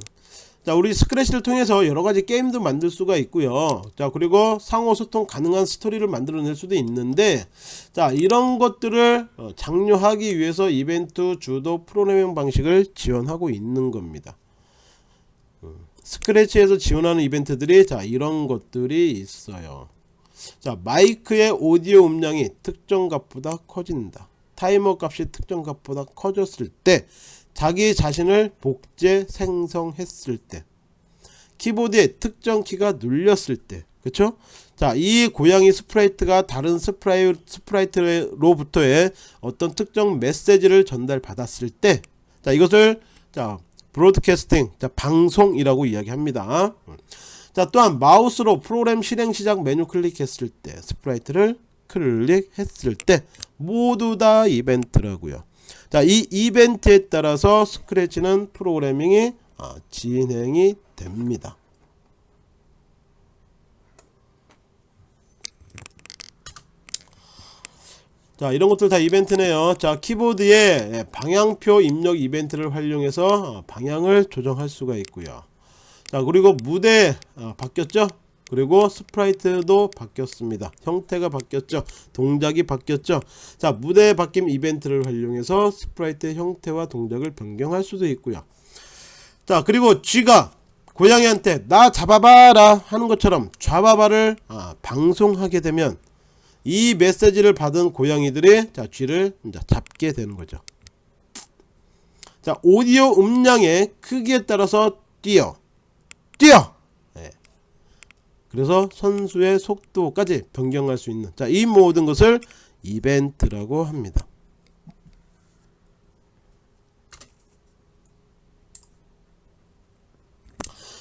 S1: 자 우리 스크래치를 통해서 여러가지 게임도 만들 수가 있고요. 자 그리고 상호 소통 가능한 스토리를 만들어낼 수도 있는데 자 이런 것들을 어, 장려하기 위해서 이벤트 주도 프로그래밍 방식을 지원하고 있는 겁니다. 음, 스크래치에서 지원하는 이벤트들이 자 이런 것들이 있어요. 자 마이크의 오디오 음량이 특정 값보다 커진다. 타이머 값이 특정 값보다 커졌을 때 자기 자신을 복제 생성했을 때 키보드에 특정 키가 눌렸을 때 그쵸? 자 이 고양이 sprite가 다른 spri-, sprite로부터의 어떤 특정 메시지를 전달 받았을 때 자 이것을 자 broadcasting 자 방송이라고 이야기합니다. 자 또한 마우스로 프로그램 실행 시작 메뉴 클릭했을 때 sprite를 클릭했을 때 모두 다 이벤트라고요 자 이 이벤트에 따라서 스크래치는 프로그래밍이 아, 진행이 됩니다. 자 이런 것들 다 이벤트네요. 자 키보드에 예, 방향표 입력 이벤트를 활용해서 어, 방향을 조정할 수가 있고요. 자 그리고 무대 어, 바뀌었죠 그리고 sprite도 바뀌었습니다. 형태가 바뀌었죠? 동작이 바뀌었죠? 자 무대 바뀜 이벤트를 활용해서 sprite의 형태와 동작을 변경할 수도 있고요. 자 그리고 쥐가 고양이한테 나 잡아봐라 하는 것처럼 잡아봐를 아, 방송하게 되면 이 메시지를 받은 고양이들이 자 쥐를 잡게 되는 거죠. 자 오디오 음량의 크기에 따라서 뛰어 뛰어 그래서 선수의 속도까지 변경할 수 있는 자 이 모든 것을 이벤트라고 합니다.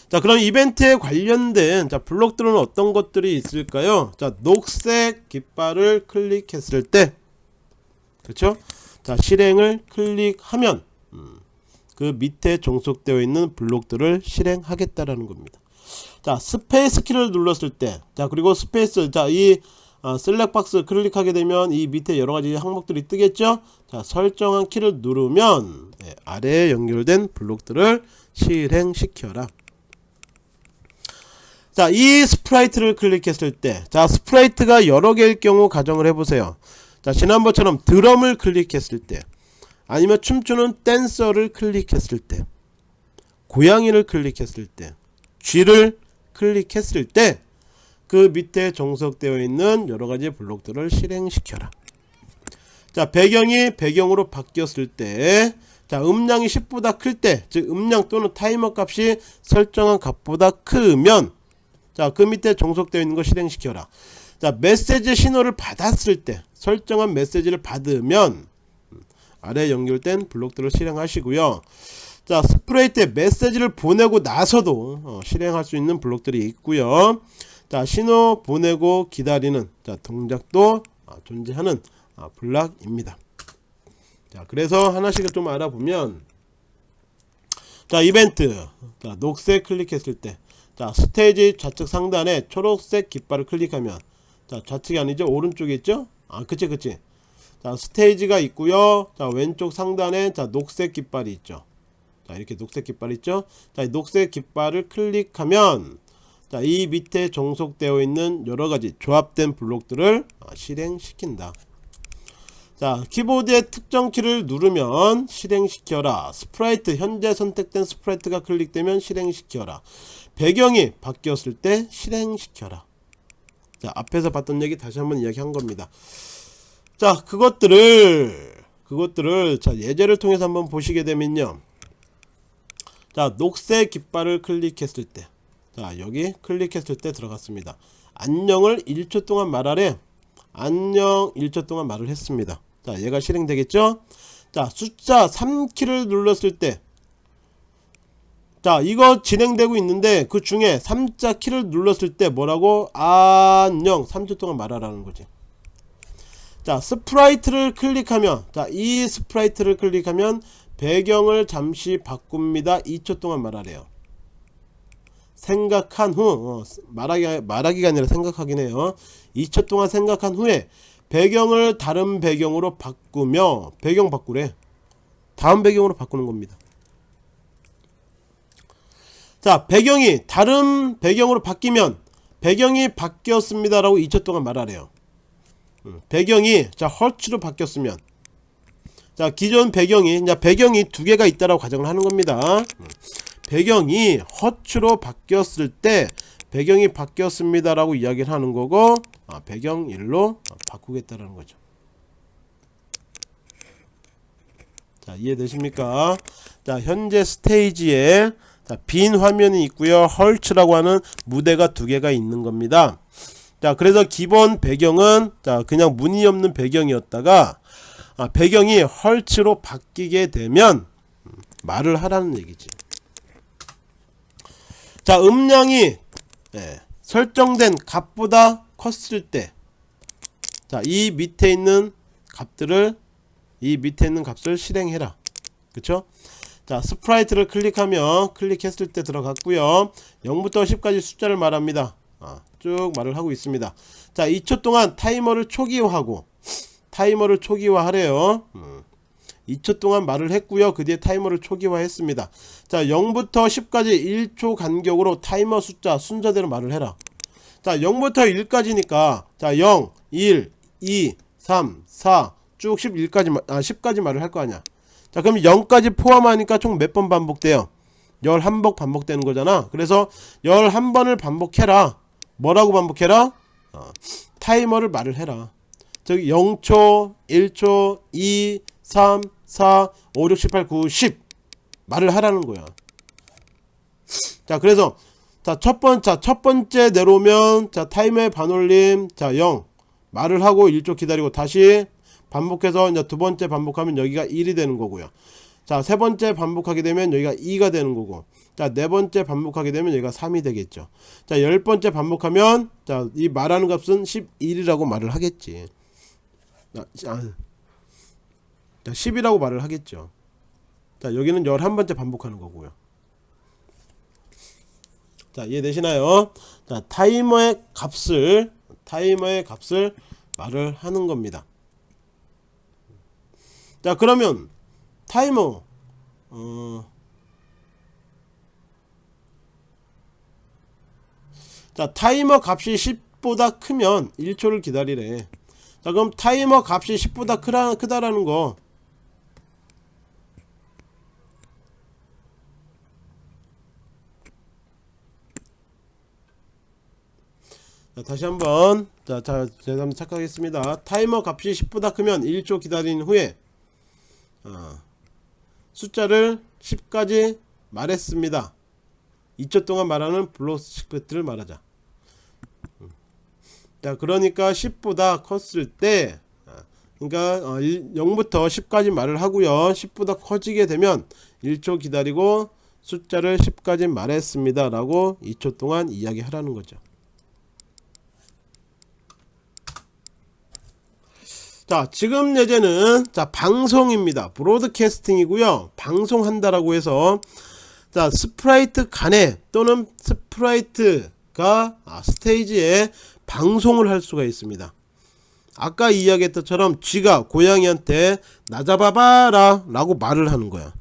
S1: 자 그럼 이벤트에 관련된 자 블록들은 어떤 것들이 있을까요? 자 녹색 깃발을 클릭했을 때 그렇죠? 자 실행을 클릭하면 음, 그 밑에 종속되어 있는 블록들을 실행하겠다라는 겁니다 자 스페이스 키를 눌렀을 때 자 그리고 스페이스 자이 어, select box 클릭하게 되면 이 밑에 여러가지 항목들이 뜨겠죠? 자 설정한 키를 누르면 네, 아래에 연결된 블록들을 실행시켜라. 자 이 sprite를 클릭했을 때 자 sprite가 여러 개일 경우 가정을 해보세요. 자 지난번처럼 드럼을 클릭했을 때 아니면 춤추는 댄서를 클릭했을 때 고양이를 클릭했을 때 쥐를 클릭했을 때 그 밑에 정석되어 있는 여러가지 블록들을 실행시켜라. 자 배경이 배경으로 바뀌었을 때 자 음량이 10보다 클 때 즉 음량 또는 타이머 값이 설정한 값보다 크면 자 그 밑에 정석되어 있는 거 실행시켜라. 자 메시지 신호를 받았을 때 설정한 메시지를 받으면 아래 연결된 블록들을 실행하시고요 자 스프레이트에 메시지를 보내고 나서도 어, 실행할 수 있는 블록들이 있고요. 자 신호 보내고 기다리는 자 동작도 아, 존재하는 아, 블락입니다. 자 그래서 하나씩 좀 알아보면 자 이벤트. 자 녹색 클릭했을 때 자 스테이지 좌측 상단에 초록색 깃발을 클릭하면 자 좌측이 아니죠? 오른쪽에 있죠? 아 그치 그치. 자 스테이지가 있고요. 자 왼쪽 상단에 자 녹색 깃발이 있죠 자 이렇게 녹색 깃발 있죠? 자이 녹색 깃발을 클릭하면 자 이 밑에 종속되어 있는 여러가지 조합된 블록들을 아, 실행시킨다. 자 키보드의 특정 키를 누르면 실행시켜라. sprite 현재 선택된 sprite가 클릭되면 실행시켜라. 배경이 바뀌었을 때 실행시켜라. 자 앞에서 봤던 얘기 다시 한번 이야기한 겁니다. 자 그것들을 그것들을 자 예제를 통해서 한번 보시게 되면요 자 녹색 깃발을 클릭했을 때 자 여기 클릭했을 때 들어갔습니다. 안녕을 1초 동안 말하래. 안녕 1초 동안 말을 했습니다. 자 얘가 실행되겠죠? 자 숫자 3키를 눌렀을 때. 자 이거 진행되고 있는데 그 중에 3자 키를 눌렀을 때 뭐라고? 안녕. 3초 동안 말하라는 거지. 자 sprite를 클릭하면 자 이 sprite를 클릭하면 배경을 잠시 바꿉니다. 2초 동안 말하래요. 생각한 후 어, 말하기, 말하기가 아니라 생각하긴 해요. 2초 동안 생각한 후에 배경을 다른 배경으로 바꾸며 배경 바꾸래. 다음 배경으로 바꾸는 겁니다. 자 배경이 다른 배경으로 바뀌면 배경이 바뀌었습니다 라고 2초 동안 말하래요. 음, 배경이 자 헐츠로 바뀌었으면 자 기존 배경이 이제 배경이 두 개가 있다라고 가정을 하는 겁니다. 음, 배경이 허츠로 바뀌었을 때 배경이 바뀌었습니다 라고 이야기를 하는 거고 아, 배경 1로 바꾸겠다라는 거죠. 자 이해되십니까? 자 현재 스테이지에 자, 빈 화면이 있고요. 헐츠라고 하는 무대가 두 개가 있는 겁니다. 자 그래서 기본 배경은 자 그냥 무늬 없는 배경이었다가 아, 배경이 헐츠로 바뀌게 되면 음, 말을 하라는 얘기지. 자 음량이 예, 설정된 값보다 컸을 때 자 이 밑에 있는 값들을 이 밑에 있는 값을 실행해라. 그쵸? 자 sprite를 클릭하면 클릭했을 때 들어갔고요. 0부터 10까지 숫자를 말합니다. 아, 쭉 말을 하고 있습니다. 자 2초 동안 타이머를 초기화하고 타이머를 초기화하래요. 음. 2초 동안 말을 했고요. 그 뒤에 타이머를 초기화했습니다. 자 0부터 10까지 1초 간격으로 타이머 숫자 순서대로 말을 해라. 자 0부터 1까지니까 자 0, 1, 2, 3, 4 쭉 11까지 아 10까지 말을 할 거 아니야. 자 그럼 0까지 포함하니까 총 몇 번 반복돼요? 11번 반복되는 거잖아. 그래서 11번을 반복해라. 뭐라고 반복해라? 어, 타이머를 말을 해라 저기 0초 1초 2 3 4 5 6 7 8 9 10 말을 하라는 거야. 자 그래서 자 첫번째 첫 번째 내려오면 자 타이머의 반올림 자 0 말을 하고 1초 기다리고 다시 반복해서 이제 두 번째 반복하면 여기가 1이 되는 거고요. 자 세 번째 반복하게 되면 여기가 2가 되는 거고. 자 네 번째 반복하게 되면 여기가 3이 되겠죠. 자 열 번째 반복하면 자 이 말하는 값은 11이라고 말을 하겠지 자, 자 10이라고 말을 하겠죠. 자 여기는 11번째 반복하는 거고요. 자 이해되시나요? 자 타이머의 값을 타이머의 값을 말을 하는 겁니다. 자 그러면 타이머 어, 자 타이머 값이 10보다 크면 1초를 기다리래 자 그럼 타이머 값이 10보다 크다, 크다라는 거. 자, 다시 한번. 자, 자 제가 한번 착각하겠습니다. 타이머 값이 10보다 크면 1초 기다린 후에 어, 숫자를 10까지 말했습니다. 2초 동안 말하는 블록 스크립트를 말하자 자 그러니까 10보다 컸을 때 그러니까 어, 0부터 10까지 말을 하고요. 10보다 커지게 되면 1초 기다리고 숫자를 10까지 말했습니다 라고 2초 동안 이야기 하라는 거죠. 자 지금 예제는 자 방송입니다. broadcasting이고요. 방송한다라고 해서 자 sprite 간에 또는 sprite가 아, 스테이지에 방송을 할 수가 있습니다. 아까 이야기했던 처럼 쥐가 고양이한테 나 잡아봐라 라고 말을 하는 거야.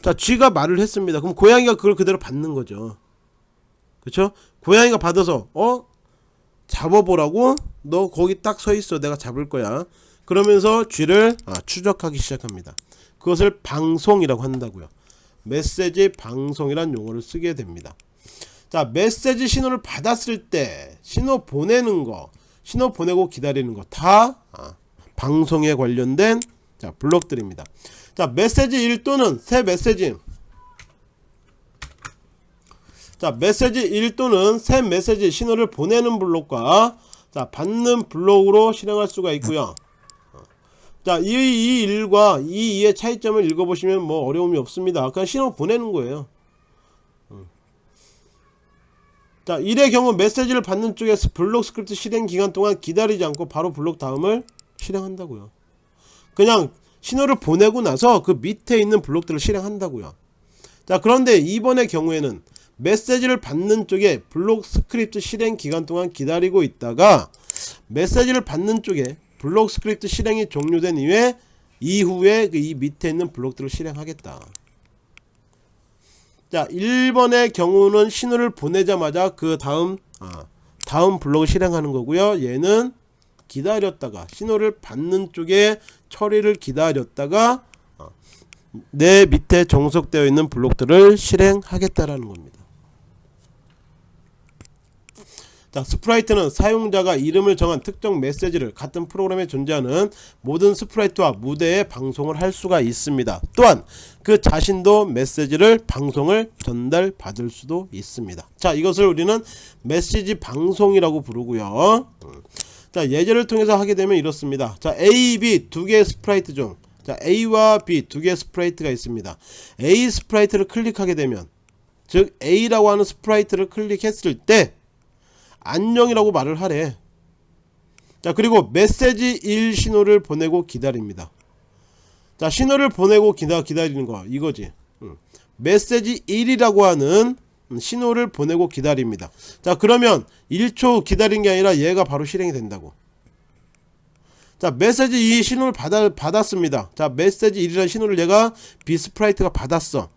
S1: 자 쥐가 말을 했습니다. 그럼 고양이가 그걸 그대로 받는 거죠. 그쵸? 고양이가 받아서 어? 잡아보라고? 너 거기 딱 서 있어. 내가 잡을 거야. 그러면서 쥐를 아, 추적하기 시작합니다. 그것을 방송이라고 한다고요. 메시지 방송이란 용어를 쓰게 됩니다 자 메시지 신호를 받았을 때 신호 보내는 거 신호 보내고 기다리는 거다 아, 방송에 관련된 자 블록들입니다 자 메시지 1 또는 새 메시지 자 메시지 1 또는 새 메시지 신호를 보내는 블록과 자 받는 블록으로 실행할 수가 있고요 자, 이, 이 일과 이 이의 차이점을 읽어보시면 뭐 어려움이 없습니다. 그냥 신호 보내는 거예요. 음. 자, 1의 경우 메시지를 받는 쪽에서 블록 스크립트 실행 기간 동안 기다리지 않고 바로 블록 다음을 실행한다고요. 그냥 신호를 보내고 나서 그 밑에 있는 블록들을 실행한다고요. 자, 그런데 이번의 경우에는 메시지를 받는 쪽에 블록 스크립트 실행 기간 동안 기다리고 있다가 메시지를 받는 쪽에 블록 스크립트 실행이 종료된 이후에 이후에 그 이 밑에 있는 블록들을 실행하겠다. 자 1번의 경우는 신호를 보내자마자 그 다음 아, 다음 블록을 실행하는 거고요. 얘는 기다렸다가 신호를 받는 쪽에 처리를 기다렸다가 어, 내 밑에 종속되어 있는 블록들을 실행하겠다라는 겁니다. 자, sprite는 사용자가 이름을 정한 특정 메시지를 같은 프로그램에 존재하는 모든 sprite와 무대에 방송을 할 수가 있습니다. 또한 그 자신도 메시지를 방송을 전달 받을 수도 있습니다. 자, 이것을 우리는 메시지 방송이라고 부르고요. 자, 예제를 통해서 하게 되면 이렇습니다. 자, A, B 두 개의 sprite 중 자, A와 B 두 개의 sprite가 있습니다. A sprite를 클릭하게 되면 즉 A라고 하는 sprite를 클릭했을 때 안녕이라고 말을 하래 자 그리고 메시지 1 신호를 보내고 기다립니다. 자 신호를 보내고 기다, 기다리는 거 이거지. 응. 메시지 1이라고 하는 신호를 보내고 기다립니다. 자 그러면 1초 기다린 게 아니라 얘가 바로 실행이 된다고. 자 메시지 2 신호를 받아, 받았습니다. 자 메시지 1이라는 신호를 얘가 비스프라이트가 받았어.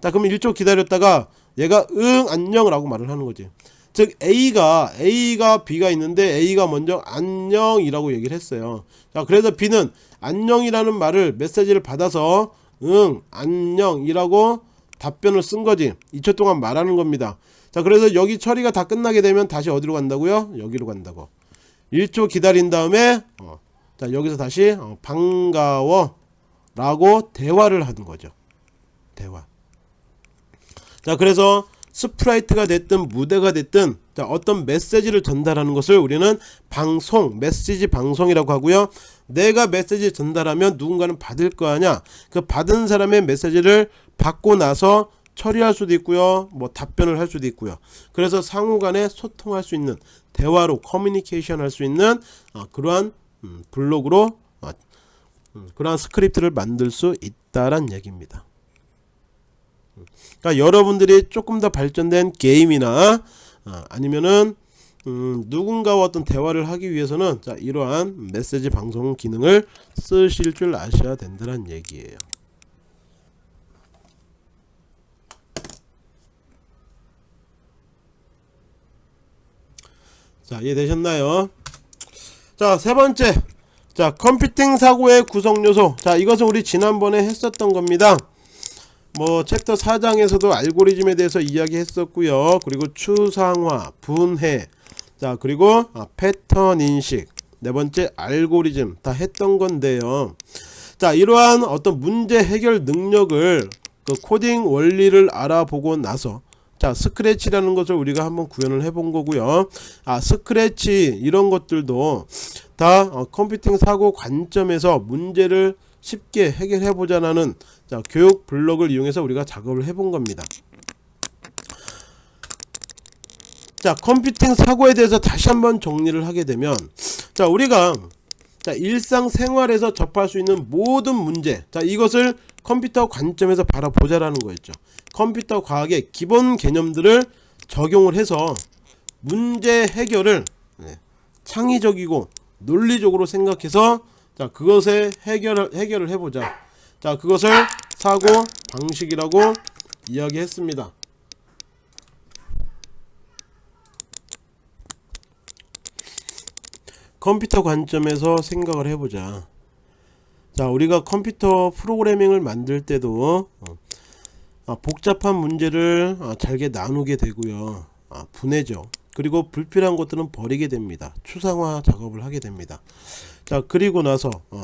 S1: 자 그러면 1초 기다렸다가 얘가 응 안녕 라고 말을 하는 거지 즉 A가 A가 B가 있는데 A가 먼저 안녕이라고 얘기를 했어요. 자 그래서 B는 안녕이라는 말을 메시지를 받아서 응 안녕이라고 답변을 쓴 거지. 2초 동안 말하는 겁니다. 자 그래서 여기 처리가 다 끝나게 되면 다시 어디로 간다고요? 여기로 간다고. 1초 기다린 다음에 어, 자 여기서 다시 어, 반가워 라고 대화를 하는 거죠. 대화. 자 그래서 sprite가 됐든 무대가 됐든 어떤 메시지를 전달하는 것을 우리는 방송 메시지 방송이라고 하고요. 내가 메시지 전달하면 누군가는 받을 거 아냐 그 받은 사람의 메시지를 받고 나서 처리할 수도 있고요. 뭐 답변을 할 수도 있고요. 그래서 상호간에 소통할 수 있는 대화로 커뮤니케이션 할 수 있는 어, 그러한 음, 블록으로 어, 음, 그러한 스크립트를 만들 수 있다란 얘기입니다 그러니까 여러분들이 조금 더 발전된 게임이나 어, 아니면은 음, 누군가와 어떤 대화를 하기 위해서는 자, 이러한 메시지 방송 기능을 쓰실 줄 아셔야 된다는 얘기예요. 자 이해되셨나요? 자 세 번째 자 컴퓨팅 사고의 구성 요소 자 이것은 우리 지난번에 했었던 겁니다. 뭐 챕터 4장에서도 알고리즘에 대해서 이야기했었고요. 그리고 추상화 분해. 자 그리고 아, 패턴 인식. 네 번째 알고리즘. 다 했던 건데요. 자 이러한 어떤 문제 해결 능력을 그 코딩 원리를 알아보고 나서 자 스크래치라는 것을 우리가 한번 구현을 해본 거고요. 아 스크래치 이런 것들도 다 어, 컴퓨팅 사고 관점에서 문제를 쉽게 해결해 보자라는 자 교육 블록을 이용해서 우리가 작업을 해본 겁니다. 자 컴퓨팅 사고에 대해서 다시 한번 정리를 하게 되면 자 우리가 자 일상생활에서 접할 수 있는 모든 문제 자 이것을 컴퓨터 관점에서 바라보자라는 거였죠. 컴퓨터 과학의 기본 개념들을 적용을 해서 문제 해결을 네, 창의적이고 논리적으로 생각해서 자 그것에 해결을 해결을 해보자 자 그것을 사고 방식이라고 이야기했습니다. 컴퓨터 관점에서 생각을 해보자. 자 우리가 컴퓨터 프로그래밍을 만들 때도 어, 아, 복잡한 문제를 아, 잘게 나누게 되고요. 아, 분해죠. 그리고 불필요한 것들은 버리게 됩니다. 추상화 작업을 하게 됩니다. 자 그리고 나서 어,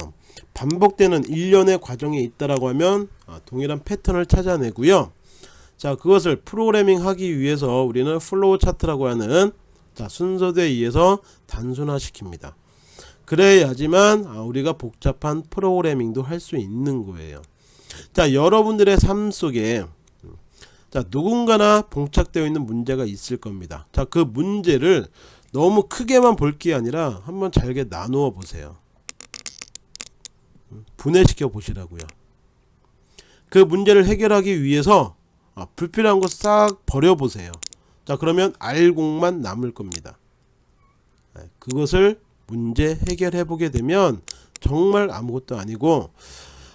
S1: 반복되는 일련의 과정이 있다라고 하면 어, 동일한 패턴을 찾아내고요. 자 그것을 프로그래밍 하기 위해서 우리는 flow chart라고 하는 자 순서대에 의해서 단순화 시킵니다. 그래야지만 아, 우리가 복잡한 프로그래밍도 할 수 있는 거예요. 자 여러분들의 삶 속에 자 누군가나 봉착되어 있는 문제가 있을 겁니다. 자 그 문제를 너무 크게만 볼 게 아니라 한번 잘게 나누어 보세요 분해시켜 보시라고요. 그 문제를 해결하기 위해서 아, 불필요한 거 싹 버려 보세요. 자 그러면 알곡만 남을 겁니다. 네, 그것을 문제 해결해 보게 되면 정말 아무것도 아니고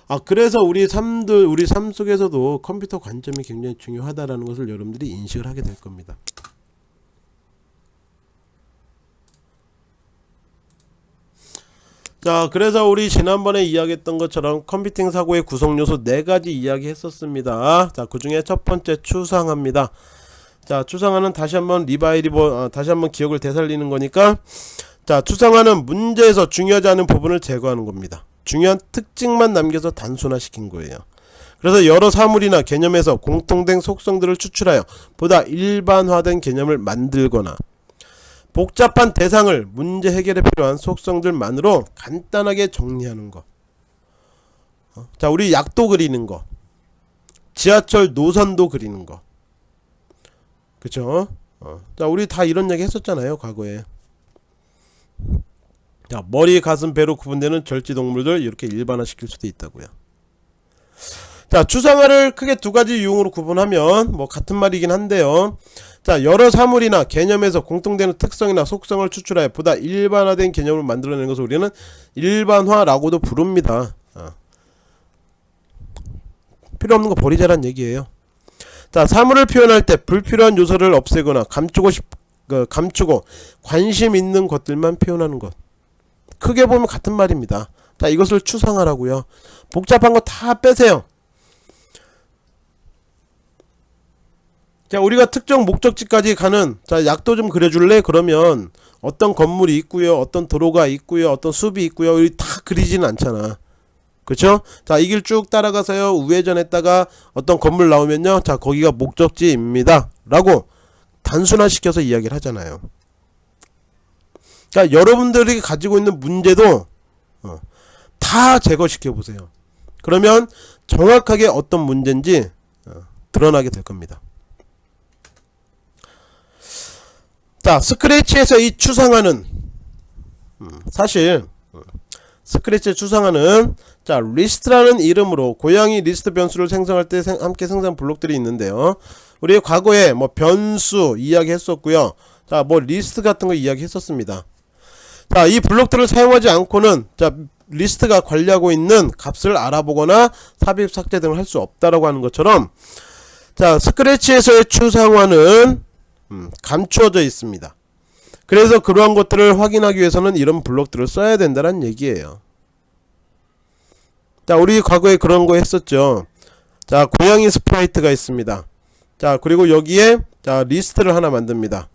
S1: 아 그래서 우리 삶들 우리 삶 속에서도 컴퓨터 관점이 굉장히 중요하다라는 것을 여러분들이 인식을 하게 될 겁니다. 자 그래서 우리 지난번에 이야기했던 것처럼 컴퓨팅 사고의 구성 요소 네가지 이야기 했었습니다. 자 그 중에 첫 번째 추상화입니다. 자 추상화는 다시 한번 리바이리버 아, 다시 한번 기억을 되살리는 거니까. 자 추상화는 문제에서 중요하지 않은 부분을 제거하는 겁니다. 중요한 특징만 남겨서 단순화시킨 거예요. 그래서 여러 사물이나 개념에서 공통된 속성들을 추출하여 보다 일반화된 개념을 만들거나 복잡한 대상을 문제 해결에 필요한 속성들만으로 간단하게 정리하는 것. 어? 자, 우리 약도 그리는 거. 지하철 노선도 그리는 거. 그쵸? 어. 자, 우리 다 이런 얘기 했었잖아요, 과거에. 자, 머리, 가슴, 배로 구분되는 절지동물들 이렇게 일반화 시킬 수도 있다고요. 자, 추상화를 크게 두 가지 유형으로 구분하면 뭐 같은 말이긴 한데요. 자 여러 사물이나 개념에서 공통되는 특성이나 속성을 추출하여 보다 일반화된 개념을 만들어내는 것을 우리는 일반화라고도 부릅니다. 어. 필요없는 거 버리자란 얘기예요. 자 사물을 표현할 때 불필요한 요소를 없애거나 감추고 싶 그, 감추고 관심 있는 것들만 표현하는 것. 크게 보면 같은 말입니다. 자 이것을 추상화라고요. 복잡한 거 다 빼세요 자 우리가 특정 목적지까지 가는 자 약도 좀 그려줄래? 그러면 어떤 건물이 있고요 어떤 도로가 있고요 어떤 숲이 있고요 다 그리지는 않잖아. 그쵸? 자 이 길 쭉 따라가서요 우회전했다가 어떤 건물 나오면요 자 거기가 목적지입니다. 라고 단순화 시켜서 이야기를 하잖아요. 자 여러분들이 가지고 있는 문제도 어, 다 제거시켜 보세요. 그러면 정확하게 어떤 문제인지 어, 드러나게 될 겁니다 자 스크래치에서 이 추상화는 음, 사실 음, 스크래치의 추상화는 자 리스트라는 이름으로 고양이 리스트 변수를 생성할 때 생, 함께 생성 블록들이 있는데요. 우리 과거에 뭐 변수 이야기 했었고요. 자 뭐 리스트 같은 거 이야기 했었습니다. 자 이 블록들을 사용하지 않고는 자 리스트가 관리하고 있는 값을 알아보거나 삽입 삭제 등을 할 수 없다라고 하는 것처럼 자 스크래치에서의 추상화는 음, 감추어져 있습니다. 그래서 그러한 것들을 확인하기 위해서는 이런 블록들을 써야 된다는 얘기예요. 자 우리 과거에 그런 거 했었죠. 자 고양이 sprite가 있습니다. 자 그리고 여기에 자 리스트를 하나 만듭니다.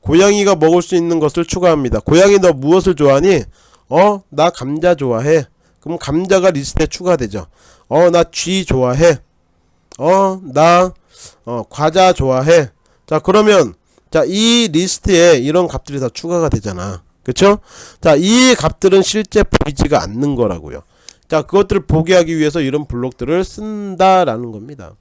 S1: 고양이가 먹을 수 있는 것을 추가합니다. 고양이 너 무엇을 좋아하니? 어 나 감자 좋아해. 그럼 감자가 리스트에 추가되죠. 어 나 쥐 좋아해. 어나 어, 과자 좋아해. 자, 그러면 자, 이 리스트에 이런 값들이 다 추가가 되잖아. 그쵸? 자, 이 값들은 실제 보이지가 않는 거라고요. 자, 그것들을 보게 하기 위해서 이런 블록들을 쓴다라는 겁니다.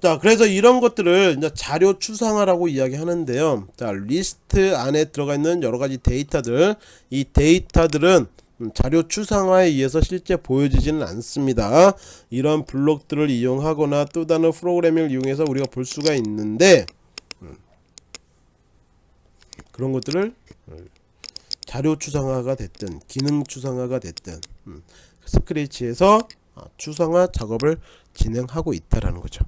S1: 자, 그래서 이런 것들을 이제 자료 추상화라고 이야기하는데요. 자, 리스트 안에 들어가 있는 여러 가지 데이터들, 이 데이터들은 음, 자료 추상화에 의해서 실제 보여지지는 않습니다. 이런 블록들을 이용하거나 또 다른 프로그래밍을 이용해서 우리가 볼 수가 있는데 음, 그런 것들을 음, 자료 추상화가 됐든 기능 추상화가 됐든 스크래치에서 아, 추상화 작업을 진행하고 있다라는 거죠.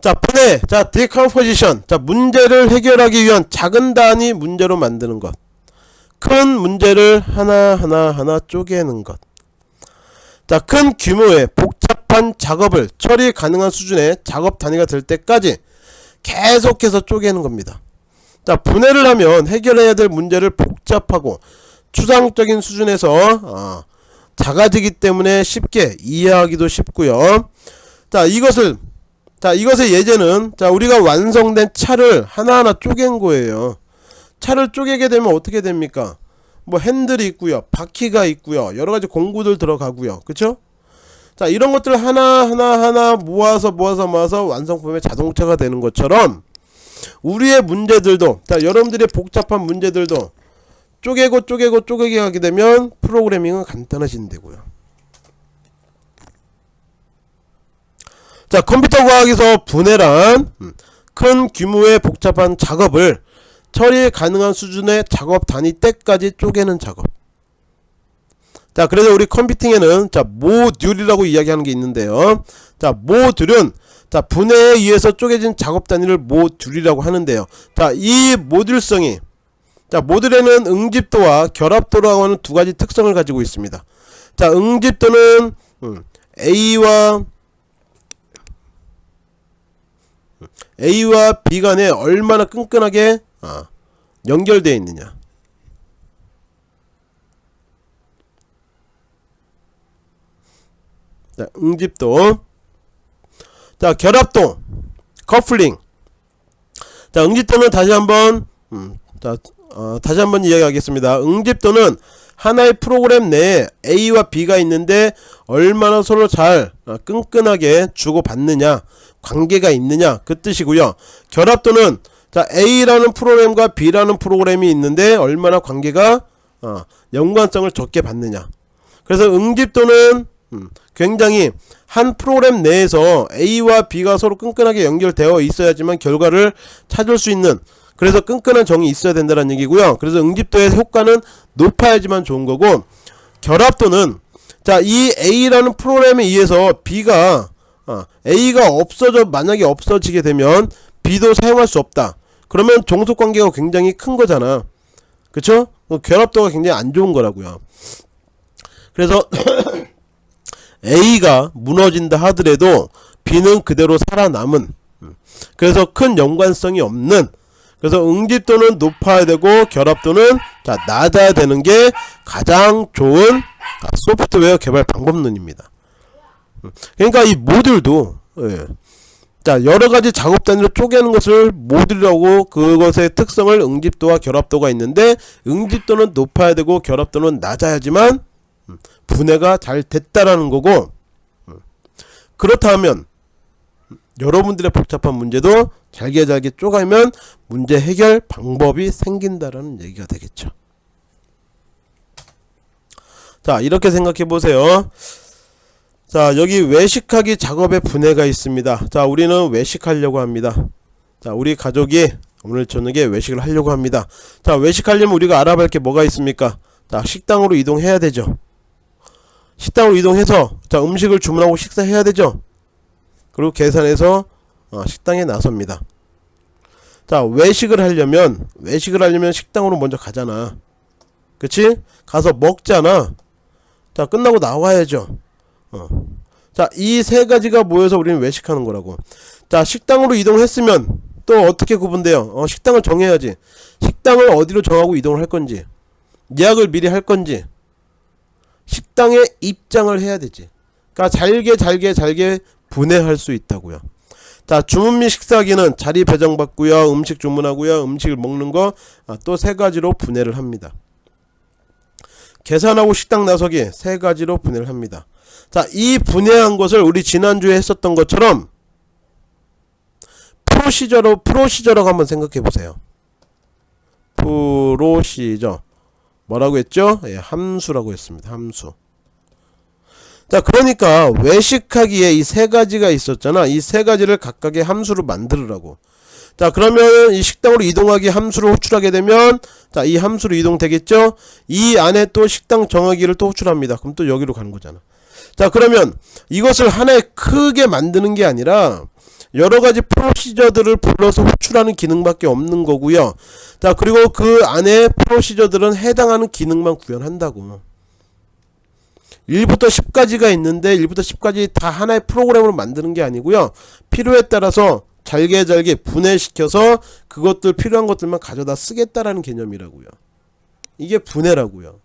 S1: 자, 분해. 자, 디컴포지션. 자, 문제를 해결하기 위한 작은 단위 문제로 만드는 것. 큰 문제를 하나하나 하나 쪼개는 것. 자, 큰 규모의 복잡한 작업을 처리 가능한 수준의 작업 단위가 될 때까지 계속해서 쪼개는 겁니다. 자, 분해를 하면 해결해야 될 문제를 복잡하고 추상적인 수준에서 어, 작아지기 때문에 쉽게 이해하기도 쉽고요. 자, 이것을 자, 이것의 예제는 자, 우리가 완성된 차를 하나하나 쪼갠 거예요. 차를 쪼개게 되면 어떻게 됩니까? 뭐 핸들이 있고요. 바퀴가 있고요. 여러 가지 공구들 들어가고요. 그쵸? 자, 이런 것들 하나하나 하나 모아서 모아서 모아서 완성품의 자동차가 되는 것처럼 우리의 문제들도 자, 여러분들의 복잡한 문제들도 쪼개고 쪼개고 쪼개게 하게 되면 프로그래밍은 간단해진다고요. 자, 컴퓨터 과학에서 분해란 음, 큰 규모의 복잡한 작업을 처리 가능한 수준의 작업 단위 때까지 쪼개는 작업. 자 그래서 우리 컴퓨팅에는 자 모듈이라고 이야기하는 게 있는데요. 자 모듈은 자 분해에 의해서 쪼개진 작업 단위를 모듈이라고 하는데요. 자이 모듈성이 자 모듈에는 응집도와 결합도라고 하는 두 가지 특성을 가지고 있습니다. 자 응집도는 음, A와 A와 B 간에 얼마나 끈끈하게 어, 연결되어 있느냐? 자, 응집도. 자 결합도 커플링. 자 응집도는 다시 한번 음, 자, 어, 다시 한번 이야기하겠습니다. 응집도는 하나의 프로그램 내에 A와 B가 있는데 얼마나 서로 잘 어, 끈끈하게 주고받느냐 관계가 있느냐 그 뜻이고요. 결합도는 자 A라는 프로그램과 B라는 프로그램이 있는데 얼마나 관계가 어, 연관성을 적게 받느냐. 그래서 응집도는 음, 굉장히 한 프로그램 내에서 A와 B가 서로 끈끈하게 연결되어 있어야지만 결과를 찾을 수 있는 그래서 끈끈한 정이 있어야 된다는 얘기고요. 그래서 응집도의 효과는 높아야지만 좋은 거고 결합도는 자 이 A라는 프로그램에 의해서 B가 어, A가 없어져 만약에 없어지게 되면 B도 사용할 수 없다 그러면 종속관계가 굉장히 큰 거잖아. 그쵸? 뭐 결합도가 굉장히 안 좋은 거라고요. 그래서 A가 무너진다 하더라도 B는 그대로 살아남은 음, 그래서 큰 연관성이 없는 그래서 응집도는 높아야 되고 결합도는 자 낮아야 되는 게 가장 좋은 소프트웨어 개발 방법론입니다. 음, 그러니까 이 모듈도 예, 자 여러가지 작업 단위로 쪼개는 것을 모듈이라고 그것의 특성을 응집도와 결합도가 있는데 응집도는 높아야 되고 결합도는 낮아야지만 음, 분해가 잘 됐다라는 거고 음, 그렇다면 여러분들의 복잡한 문제도 잘게 잘게 쪼가면 문제 해결 방법이 생긴다라는 얘기가 되겠죠. 자 이렇게 생각해 보세요 자 여기 외식하기 작업의 분해가 있습니다. 자 우리는 외식하려고 합니다. 자 우리 가족이 오늘 저녁에 외식을 하려고 합니다. 자 외식하려면 우리가 알아볼 게 뭐가 있습니까? 자 식당으로 이동해야 되죠. 식당으로 이동해서 자 음식을 주문하고 식사해야 되죠. 그리고 계산해서 어, 식당에 나섭니다. 자 외식을 하려면 외식을 하려면 식당으로 먼저 가잖아. 그치? 가서 먹잖아. 자 끝나고 나와야죠 어. 자, 이 세 가지가 모여서 우리는 외식하는 거라고. 자, 식당으로 이동했으면 또 어떻게 구분돼요? 어, 식당을 정해야지. 식당을 어디로 정하고 이동을 할 건지. 예약을 미리 할 건지. 식당에 입장을 해야 되지. 그러니까 잘게 잘게 잘게 분해할 수 있다고요. 자 주문 및 식사기는 자리 배정받고요 음식 주문하고요 음식을 먹는 거 또 세 가지로 분해를 합니다 계산하고 식당 나서기 세 가지로 분해를 합니다 자 이 분해한 것을 우리 지난주에 했었던 것처럼 프로시저로 프로시저라고 한번 생각해 보세요. 프로시저. 뭐라고 했죠? 예, 함수라고 했습니다. 함수. 자 그러니까 외식하기에 이 세 가지가 있었잖아. 이 세 가지를 각각의 함수로 만들으라고. 자 그러면 이 식당으로 이동하기 함수를 호출하게 되면 자 이 함수로 이동되겠죠? 이 안에 또 식당 정하기를 또 호출합니다. 그럼 또 여기로 가는 거잖아 자 그러면 이것을 하나의 크게 만드는 게 아니라 여러가지 프로시저들을 불러서 호출하는 기능밖에 없는 거고요. 자 그리고 그 안에 프로시저들은 해당하는 기능만 구현한다고. 1부터 10까지가 있는데 1부터 10까지 다 하나의 프로그램으로 만드는 게 아니고요. 필요에 따라서 잘게 잘게 분해시켜서 그것들 필요한 것들만 가져다 쓰겠다라는 개념이라고요. 이게 분해라고요.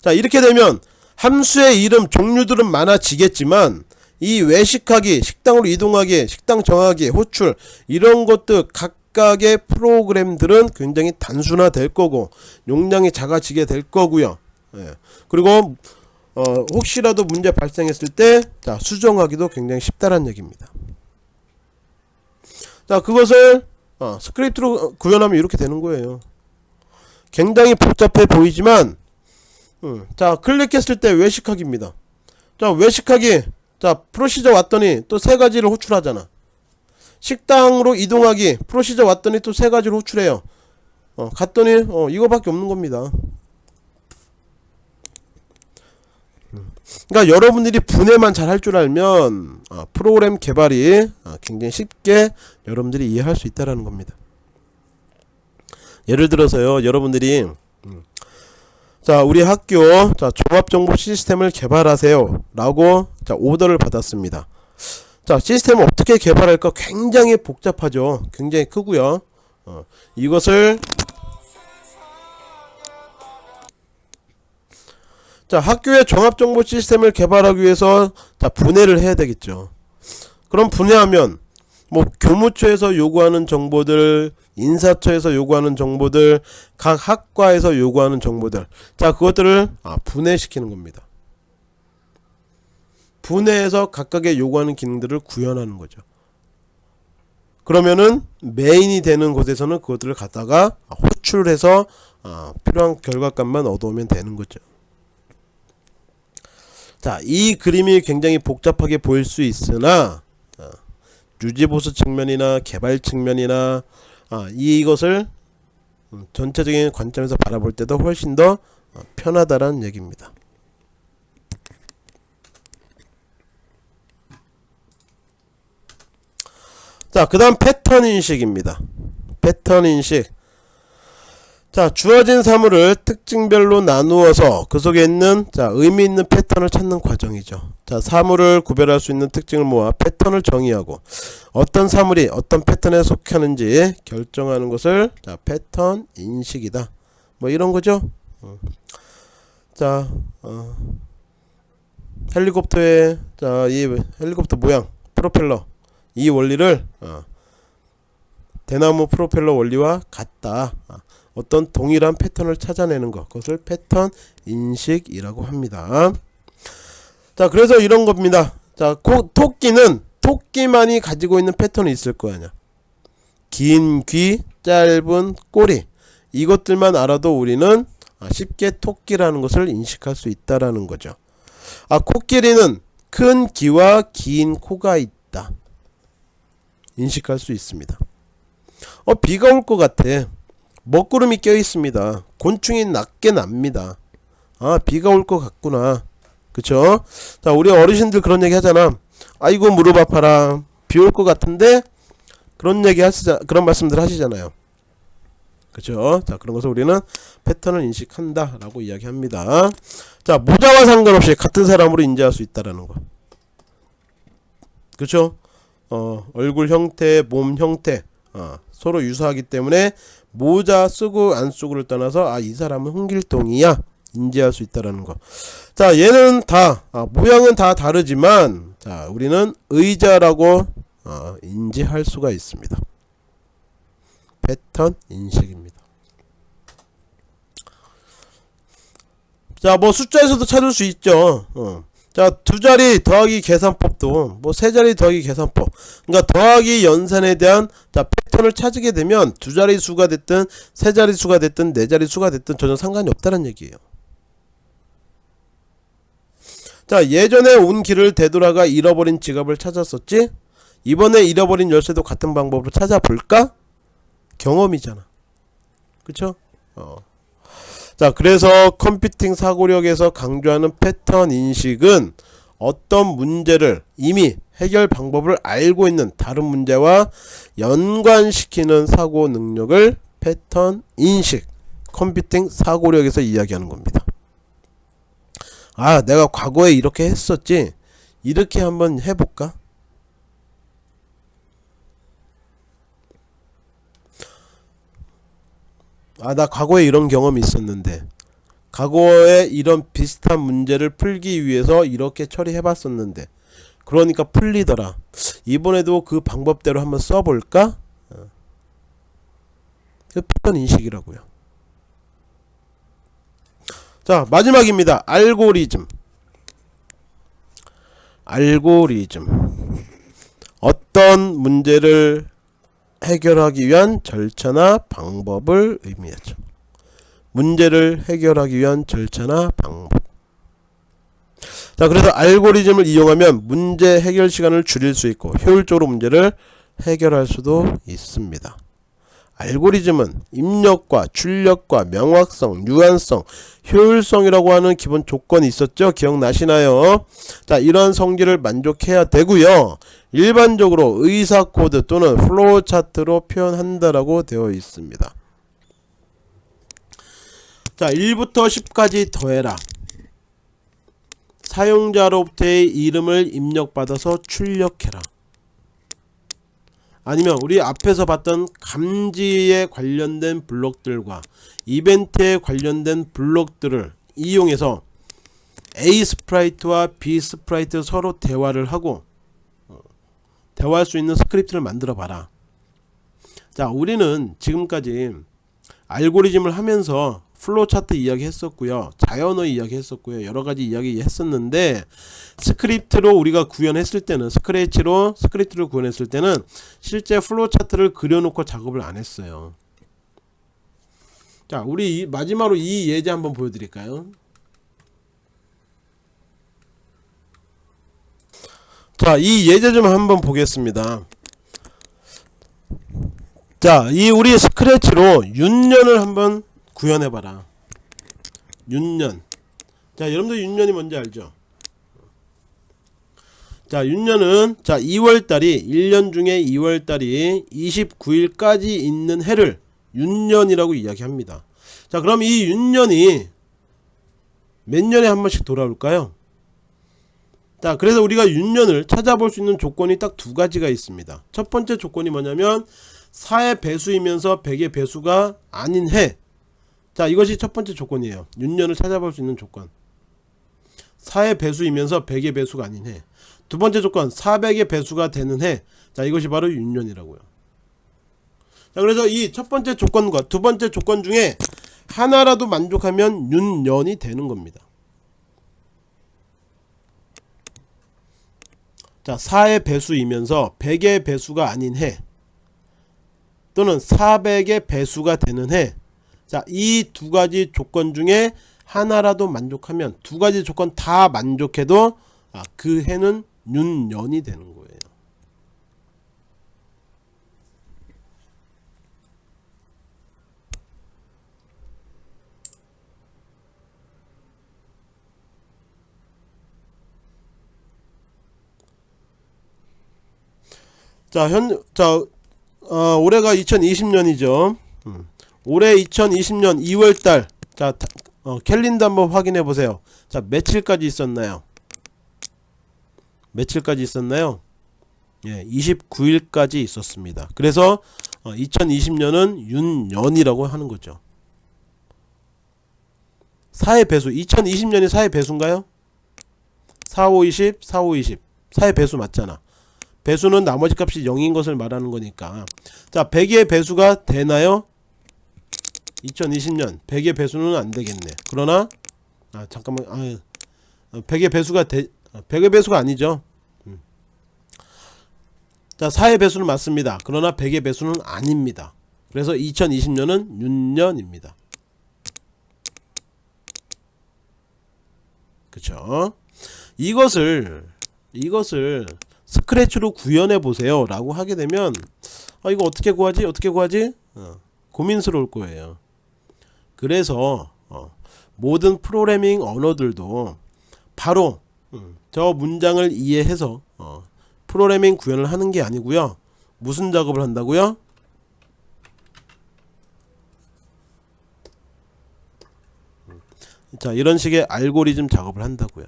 S1: 자 이렇게 되면 함수의 이름 종류들은 많아지겠지만 이 외식하기 식당으로 이동하기 식당 정하기 호출 이런 것들 각각의 프로그램들은 굉장히 단순화 될 거고 용량이 작아지게 될 거고요 예. 그리고 어, 혹시라도 문제 발생했을 때 자, 수정하기도 굉장히 쉽다는 얘기입니다. 자 그것을 어, 스크립트로 구현하면 이렇게 되는 거예요. 굉장히 복잡해 보이지만 음, 자 클릭했을 때 외식하기입니다. 자 외식하기 자 프로시저 왔더니 또 세 가지를 호출하잖아. 식당으로 이동하기 프로시저 왔더니 또 세 가지를 호출해요. 어, 갔더니 어, 이거밖에 없는 겁니다. 그러니까 여러분들이 분해만 잘 할 줄 알면 어, 프로그램 개발이 어, 굉장히 쉽게 여러분들이 이해할 수 있다라는 겁니다. 예를 들어서요, 여러분들이 음, 자 우리 학교 자 종합정보 시스템을 개발하세요 라고 자 오더를 받았습니다. 자 시스템을 어떻게 개발할까 굉장히 복잡하죠. 굉장히 크고요. 어, 이것을 자 학교의 종합정보 시스템을 개발하기 위해서 자 분해를 해야 되겠죠 그럼 분해하면 뭐 교무처에서 요구하는 정보들 인사처에서 요구하는 정보들 각 학과에서 요구하는 정보들. 자 그것들을 아, 분해시키는 겁니다. 분해해서 각각의 요구하는 기능들을 구현하는 거죠. 그러면은 메인이 되는 곳에서는 그것들을 갖다가 호출해서 아, 필요한 결과값만 얻어오면 되는 거죠. 자, 이 그림이 굉장히 복잡하게 보일 수 있으나 어, 유지보수 측면이나 개발 측면이나 어, 이것을 음, 전체적인 관점에서 바라볼 때도 훨씬 더 어, 편하다는 얘기입니다. 자, 그 다음 패턴 인식입니다. 패턴 인식. 자 주어진 사물을 특징별로 나누어서 그 속에 있는 자 의미 있는 패턴을 찾는 과정이죠 자 사물을 구별할 수 있는 특징을 모아 패턴을 정의하고 어떤 사물이 어떤 패턴에 속하는지 결정하는 것을 자 패턴 인식이다 뭐 이런 거죠 어. 자 어. 헬리콥터의 자 이 헬리콥터 모양 프로펠러 이 원리를 어. 대나무 프로펠러 원리와 같다 어. 어떤 동일한 패턴을 찾아내는 것. 그것을 패턴 인식이라고 합니다. 자 그래서 이런 겁니다. 자 고, 토끼는 토끼만이 가지고 있는 패턴이 있을 거 아니야. 긴 귀 짧은 꼬리. 이것들만 알아도 우리는 아, 쉽게 토끼라는 것을 인식할 수 있다라는 거죠. 아 코끼리는 큰 귀와 긴 코가 있다. 인식할 수 있습니다. 어 비가 올 것 같아 먹구름이 껴 있습니다. 곤충이 낮게 납니다. 아 비가 올 것 같구나. 그쵸? 자 우리 어르신들 그런 얘기 하잖아. 아이고 무릎 아파라. 비 올 것 같은데 그런 얘기 하시자 그런 말씀들 하시잖아요. 그쵸? 자 그런 것을 우리는 패턴을 인식한다 라고 이야기합니다. 자 모자와 상관없이 같은 사람으로 인지할 수 있다라는 거. 그쵸? 어 얼굴 형태 몸 형태 어, 서로 유사하기 때문에 모자 쓰고 안 쓰고를 떠나서 아 이 사람은 홍길동이야 인지할 수 있다라는 거. 자, 얘는 다 아, 모양은 다 다르지만 자, 우리는 의자라고 어, 인지할 수가 있습니다. 패턴 인식입니다. 자, 뭐 숫자에서도 찾을 수 있죠. 어. 자, 두 자리 더하기 계산법도 뭐 세 자리 더하기 계산법. 그러니까 더하기 연산에 대한 자, 패턴을 찾게 되면 두 자리 수가 됐든 세 자리 수가 됐든 네 자리 수가 됐든 전혀 상관이 없다는 얘기예요. 자, 예전에 온 길을 되돌아가 잃어버린 지갑을 찾았었지? 이번에 잃어버린 열쇠도 같은 방법으로 찾아볼까? 경험이잖아. 그쵸? 어. 자, 그래서 컴퓨팅 사고력에서 강조하는 패턴 인식은 어떤 문제를 이미 해결 방법을 알고 있는 다른 문제와 연관시키는 사고 능력을 패턴 인식, 컴퓨팅 사고력에서 이야기하는 겁니다. 아, 내가 과거에 이렇게 했었지. 이렇게 한번 해볼까? 아, 나 과거에 이런 경험이 있었는데. 과거에 이런 비슷한 문제를 풀기 위해서 이렇게 처리해 봤었는데. 그러니까 풀리더라. 이번에도 그 방법대로 한번 써볼까? 어. 그 패턴 인식이라고요. 자, 마지막입니다. 알고리즘. 알고리즘. 어떤 문제를 해결하기 위한 절차나 방법을 의미하죠. 문제를 해결하기 위한 절차나 방법. 자, 그래서 알고리즘을 이용하면 문제 해결 시간을 줄일 수 있고 효율적으로 문제를 해결할 수도 있습니다. 알고리즘은 입력과 출력과 명확성, 유한성, 효율성이라고 하는 기본 조건이 있었죠. 기억나시나요? 자, 이런 성질을 만족해야 되고요. 일반적으로 의사 코드 또는 플로우 차트로 표현한다라고 되어 있습니다. 자, 1부터 10까지 더해라. 사용자로부터의 이름을 입력받아서 출력해라. 아니면 우리 앞에서 봤던 감지에 관련된 블록들과 이벤트에 관련된 블록들을 이용해서 A sprite와 B sprite 서로 대화를 하고 어, 대화할 수 있는 스크립트를 만들어 봐라. 자 우리는 지금까지 알고리즘을 하면서 플로우 차트 이야기 했었고요. 자연어 이야기 했었고요. 여러가지 이야기 했었는데 스크립트로 우리가 구현했을 때는 스크래치로 스크립트를 구현했을 때는 실제 플로우 차트를 그려놓고 작업을 안 했어요. 자 우리 마지막으로 이 예제 한번 보여드릴까요? 자 이 예제 좀 한번 보겠습니다. 자 이 우리 스크래치로 윤년을 한번 구현해봐라. 윤년. 자 여러분들 윤년이 뭔지 알죠? 자 윤년은 자 2월달이 1년 중에 2월달이 29일까지 있는 해를 윤년이라고 이야기합니다. 자 그럼 이 윤년이 몇 년에 한 번씩 돌아올까요? 자 그래서 우리가 윤년을 찾아볼 수 있는 조건이 딱 두 가지가 있습니다. 첫 번째 조건이 뭐냐면 4의 배수이면서 100의 배수가 아닌 해 자 이것이 첫 번째 조건이에요. 윤년을 찾아볼 수 있는 조건. 4의 배수이면서 100의 배수가 아닌 해두 번째 조건 400의 배수가 되는 해자 이것이 바로 윤년이라고요. 자 그래서 이 첫 번째 조건과 두 번째 조건 중에 하나라도 만족하면 윤년이 되는 겁니다. 자 4의 배수이면서 100의 배수가 아닌 해 또는 400의 배수가 되는 해 자, 이 두 가지 조건 중에 하나라도 만족하면 두 가지 조건 다 만족해도 아, 그 해는 윤년이 되는 거예요. 자, 현, 자, 어, 올해가 2020년이죠. 음. 올해 2020년 2월달. 자 어, 캘린더 한번 확인해 보세요. 자 며칠까지 있었나요? 며칠까지 있었나요? 예 29일까지 있었습니다. 그래서 어, 2020년은 윤년이라고 하는 거죠. 4의 배수 2020년이 4의 배수인가요? 4, 5, 20, 4, 5, 20 4의 배수 맞잖아. 배수는 나머지 값이 0인 것을 말하는 거니까. 자 100의 배수가 되나요? 2020년 100의 배수는 안 되겠네. 그러나 아 잠깐만 아 100의 배수가 되 100의 배수가 아니죠. 음. 자 4의 배수는 맞습니다. 그러나 100의 배수는 아닙니다. 그래서 2020년은 윤년입니다. 그쵸? 이것을 이것을 스크래치로 구현해 보세요. 라고 하게 되면 아 이거 어떻게 구하지? 어떻게 구하지? 어, 고민스러울 거예요 그래서 어, 모든 프로그래밍 언어들도 바로 음, 저 문장을 이해해서 어, 프로그래밍 구현을 하는 게 아니고요. 무슨 작업을 한다고요? 자 이런 식의 알고리즘 작업을 한다고요.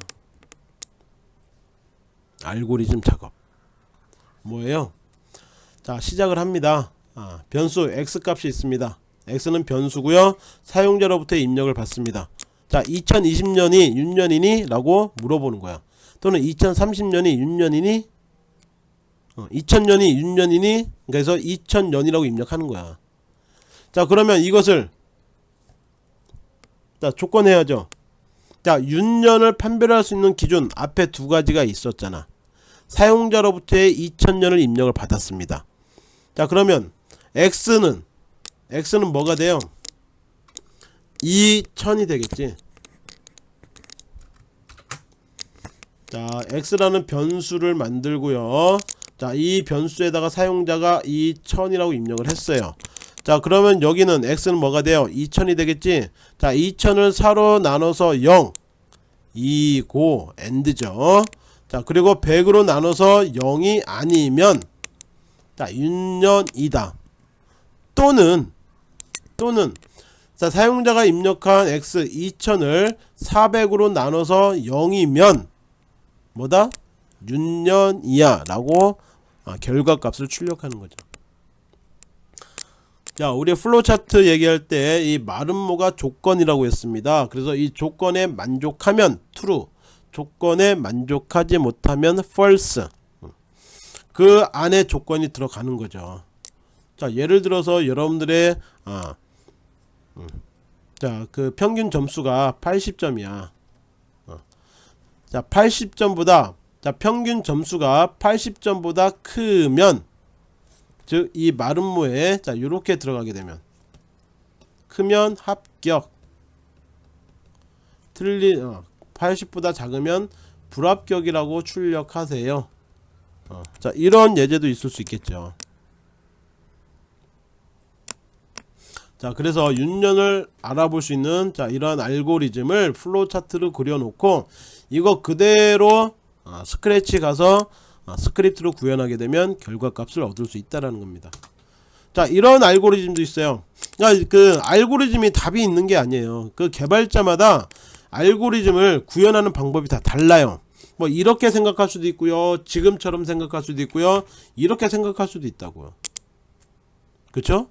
S1: 알고리즘 작업. 뭐예요? 자 시작을 합니다. 아, 변수 x 값이 있습니다 x는 변수고요. 사용자로부터 입력을 받습니다. 자 2020년이 윤년이니? 라고 물어보는 거야. 또는 2030년이 윤년이니? 어, 2000년이 윤년이니? 그래서 2000년이라고 입력하는 거야. 자 그러면 이것을 자 조건해야죠. 자 윤년을 판별할 수 있는 기준 앞에 두 가지가 있었잖아. 사용자로부터의 2000년을 입력을 받았습니다. 자 그러면 x는 x는 뭐가 돼요? 2000이 되겠지? 자 x라는 변수를 만들고요. 자 이 변수에다가 사용자가 2000이라고 입력을 했어요. 자 그러면 여기는 x는 뭐가 돼요? 2000이 되겠지? 자 2000을 4로 나눠서 0 2고 엔드죠. 자 그리고 100으로 나눠서 0이 아니면 자 윤년이다. 또는 또는 자 사용자가 입력한 x 2000을 400으로 나눠서 0이면 뭐다? 윤년이야 라고 아, 결과값을 출력하는 거죠. 자 우리 플로차트 얘기할 때 이 마름모가 조건이라고 했습니다. 그래서 이 조건에 만족하면 true 조건에 만족하지 못하면 false. 그 안에 조건이 들어가는 거죠. 자 예를 들어서 여러분들의 아, 음, 자그 평균 점수가 80점이야. 어. 자 80점보다 자 평균 점수가 80점보다 크면 즉 이 마름모에 자 요렇게 들어가게 되면 크면 합격. 틀린 어, 80보다 작으면 불합격이라고 출력하세요. 어, 자 이런 예제도 있을 수 있겠죠 자 그래서 윤년을 알아볼 수 있는 자 이러한 알고리즘을 플로우 차트로 그려놓고 이거 그대로 어, 스크래치 가서 어, 스크립트로 구현하게 되면 결과값을 얻을 수 있다라는 겁니다. 자 이런 알고리즘도 있어요. 그 알고리즘이 답이 있는 게 아니에요. 그 개발자마다 알고리즘을 구현하는 방법이 다 달라요. 뭐 이렇게 생각할 수도 있고요. 지금처럼 생각할 수도 있고요. 이렇게 생각할 수도 있다고요. 그쵸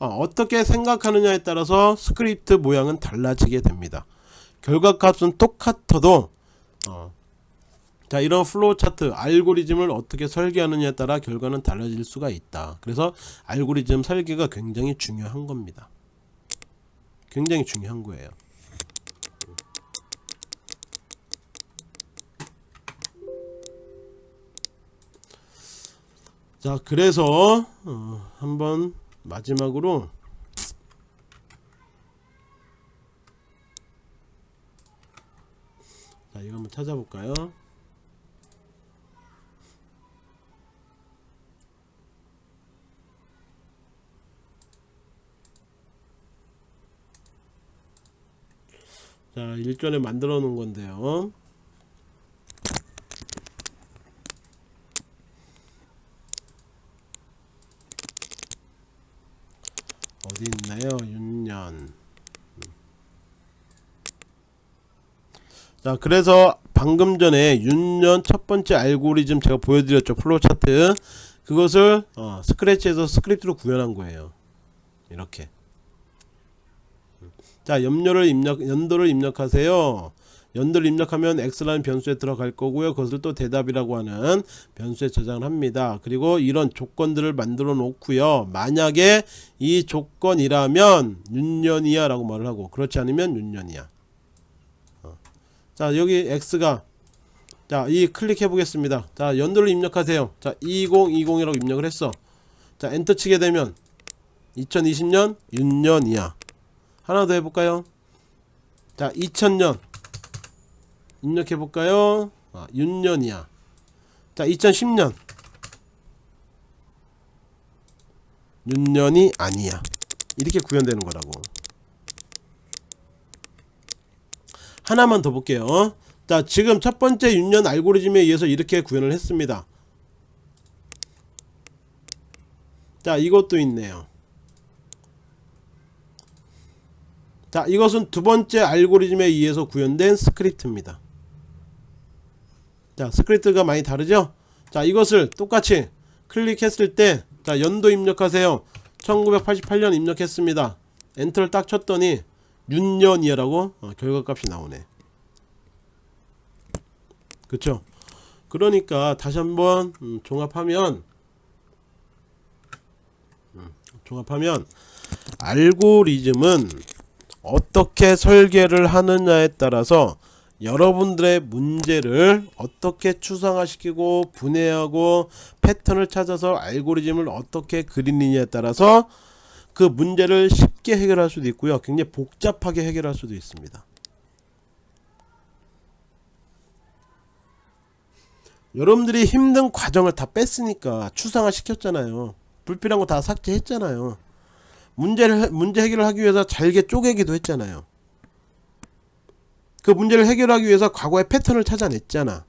S1: 어, 떻게 생각하느냐에 따라서 스크립트 모양은 달라지게 됩니다. 결과값은 똑같아도 어, 자 이런 플로우 차트 알고리즘을 어떻게 설계하느냐에 따라 결과는 달라질 수가 있다. 그래서 알고리즘 설계가 굉장히 중요한 겁니다. 굉장히 중요한 거예요. 자 그래서 어, 한번 마지막으로 자 이거 한번 찾아볼까요? 자 일전에 만들어 놓은 건데요 어디 있나요? 윤년. 자, 그래서 방금 전에 윤년 첫 번째 알고리즘 제가 보여드렸죠. 플로우 차트. 그것을 어, 스크래치에서 스크립트로 구현한 거예요. 이렇게. 자 염료를 입력 연도를 입력하세요 연도를 입력하면 x라는 변수에 들어갈 거고요. 그것을 또 대답이라고 하는 변수에 저장을 합니다. 그리고 이런 조건들을 만들어 놓고요. 만약에 이 조건이라면 윤년이야 라고 말을 하고 그렇지 않으면 윤년이야. 어. 자 여기 x가 자 이 클릭해 보겠습니다. 자 연도를 입력하세요. 자 2020이라고 입력을 했어. 자 엔터 치게 되면 2020년 윤년이야. 하나 더 해볼까요? 자 2000년 입력해 볼까요? 아, 윤년이야. 자 2010년. 윤년이 아니야. 이렇게 구현되는 거라고. 하나만 더 볼게요. 자 지금 첫 번째 윤년 알고리즘에 의해서 이렇게 구현을 했습니다. 자 이것도 있네요. 자 이것은 두 번째 알고리즘에 의해서 구현된 스크립트입니다 자 스크립트가 많이 다르죠? 자 이것을 똑같이 클릭했을 때 자 연도 입력하세요. 1988년 입력했습니다. 엔터를 딱 쳤더니 윤년이라고 어, 결과값이 나오네. 그쵸? 그러니까 다시 한번 음, 종합하면 음, 종합하면 알고리즘은 어떻게 설계를 하느냐에 따라서 여러분들의 문제를 어떻게 추상화시키고 분해하고 패턴을 찾아서 알고리즘을 어떻게 그리느냐에 따라서 그 문제를 쉽게 해결할 수도 있고요. 굉장히 복잡하게 해결할 수도 있습니다. 여러분들이 힘든 과정을 다 뺐으니까 추상화 시켰잖아요. 불필요한 거 다 삭제했잖아요. 문제를 문제 해결을 하기 위해서 잘게 쪼개기도 했잖아요 그 문제를 해결하기 위해서 과거의 패턴을 찾아냈잖아.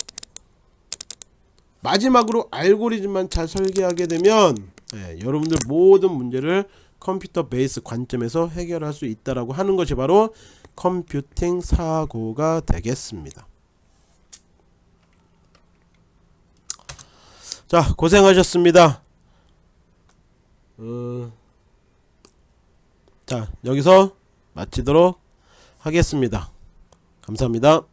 S1: 마지막으로 알고리즘만 잘 설계하게 되면 예, 여러분들 모든 문제를 컴퓨터 베이스 관점에서 해결할 수 있다라고 하는 것이 바로 컴퓨팅 사고가 되겠습니다. 자 고생하셨습니다. 어... 자 여기서 마치도록 하겠습니다 감사합니다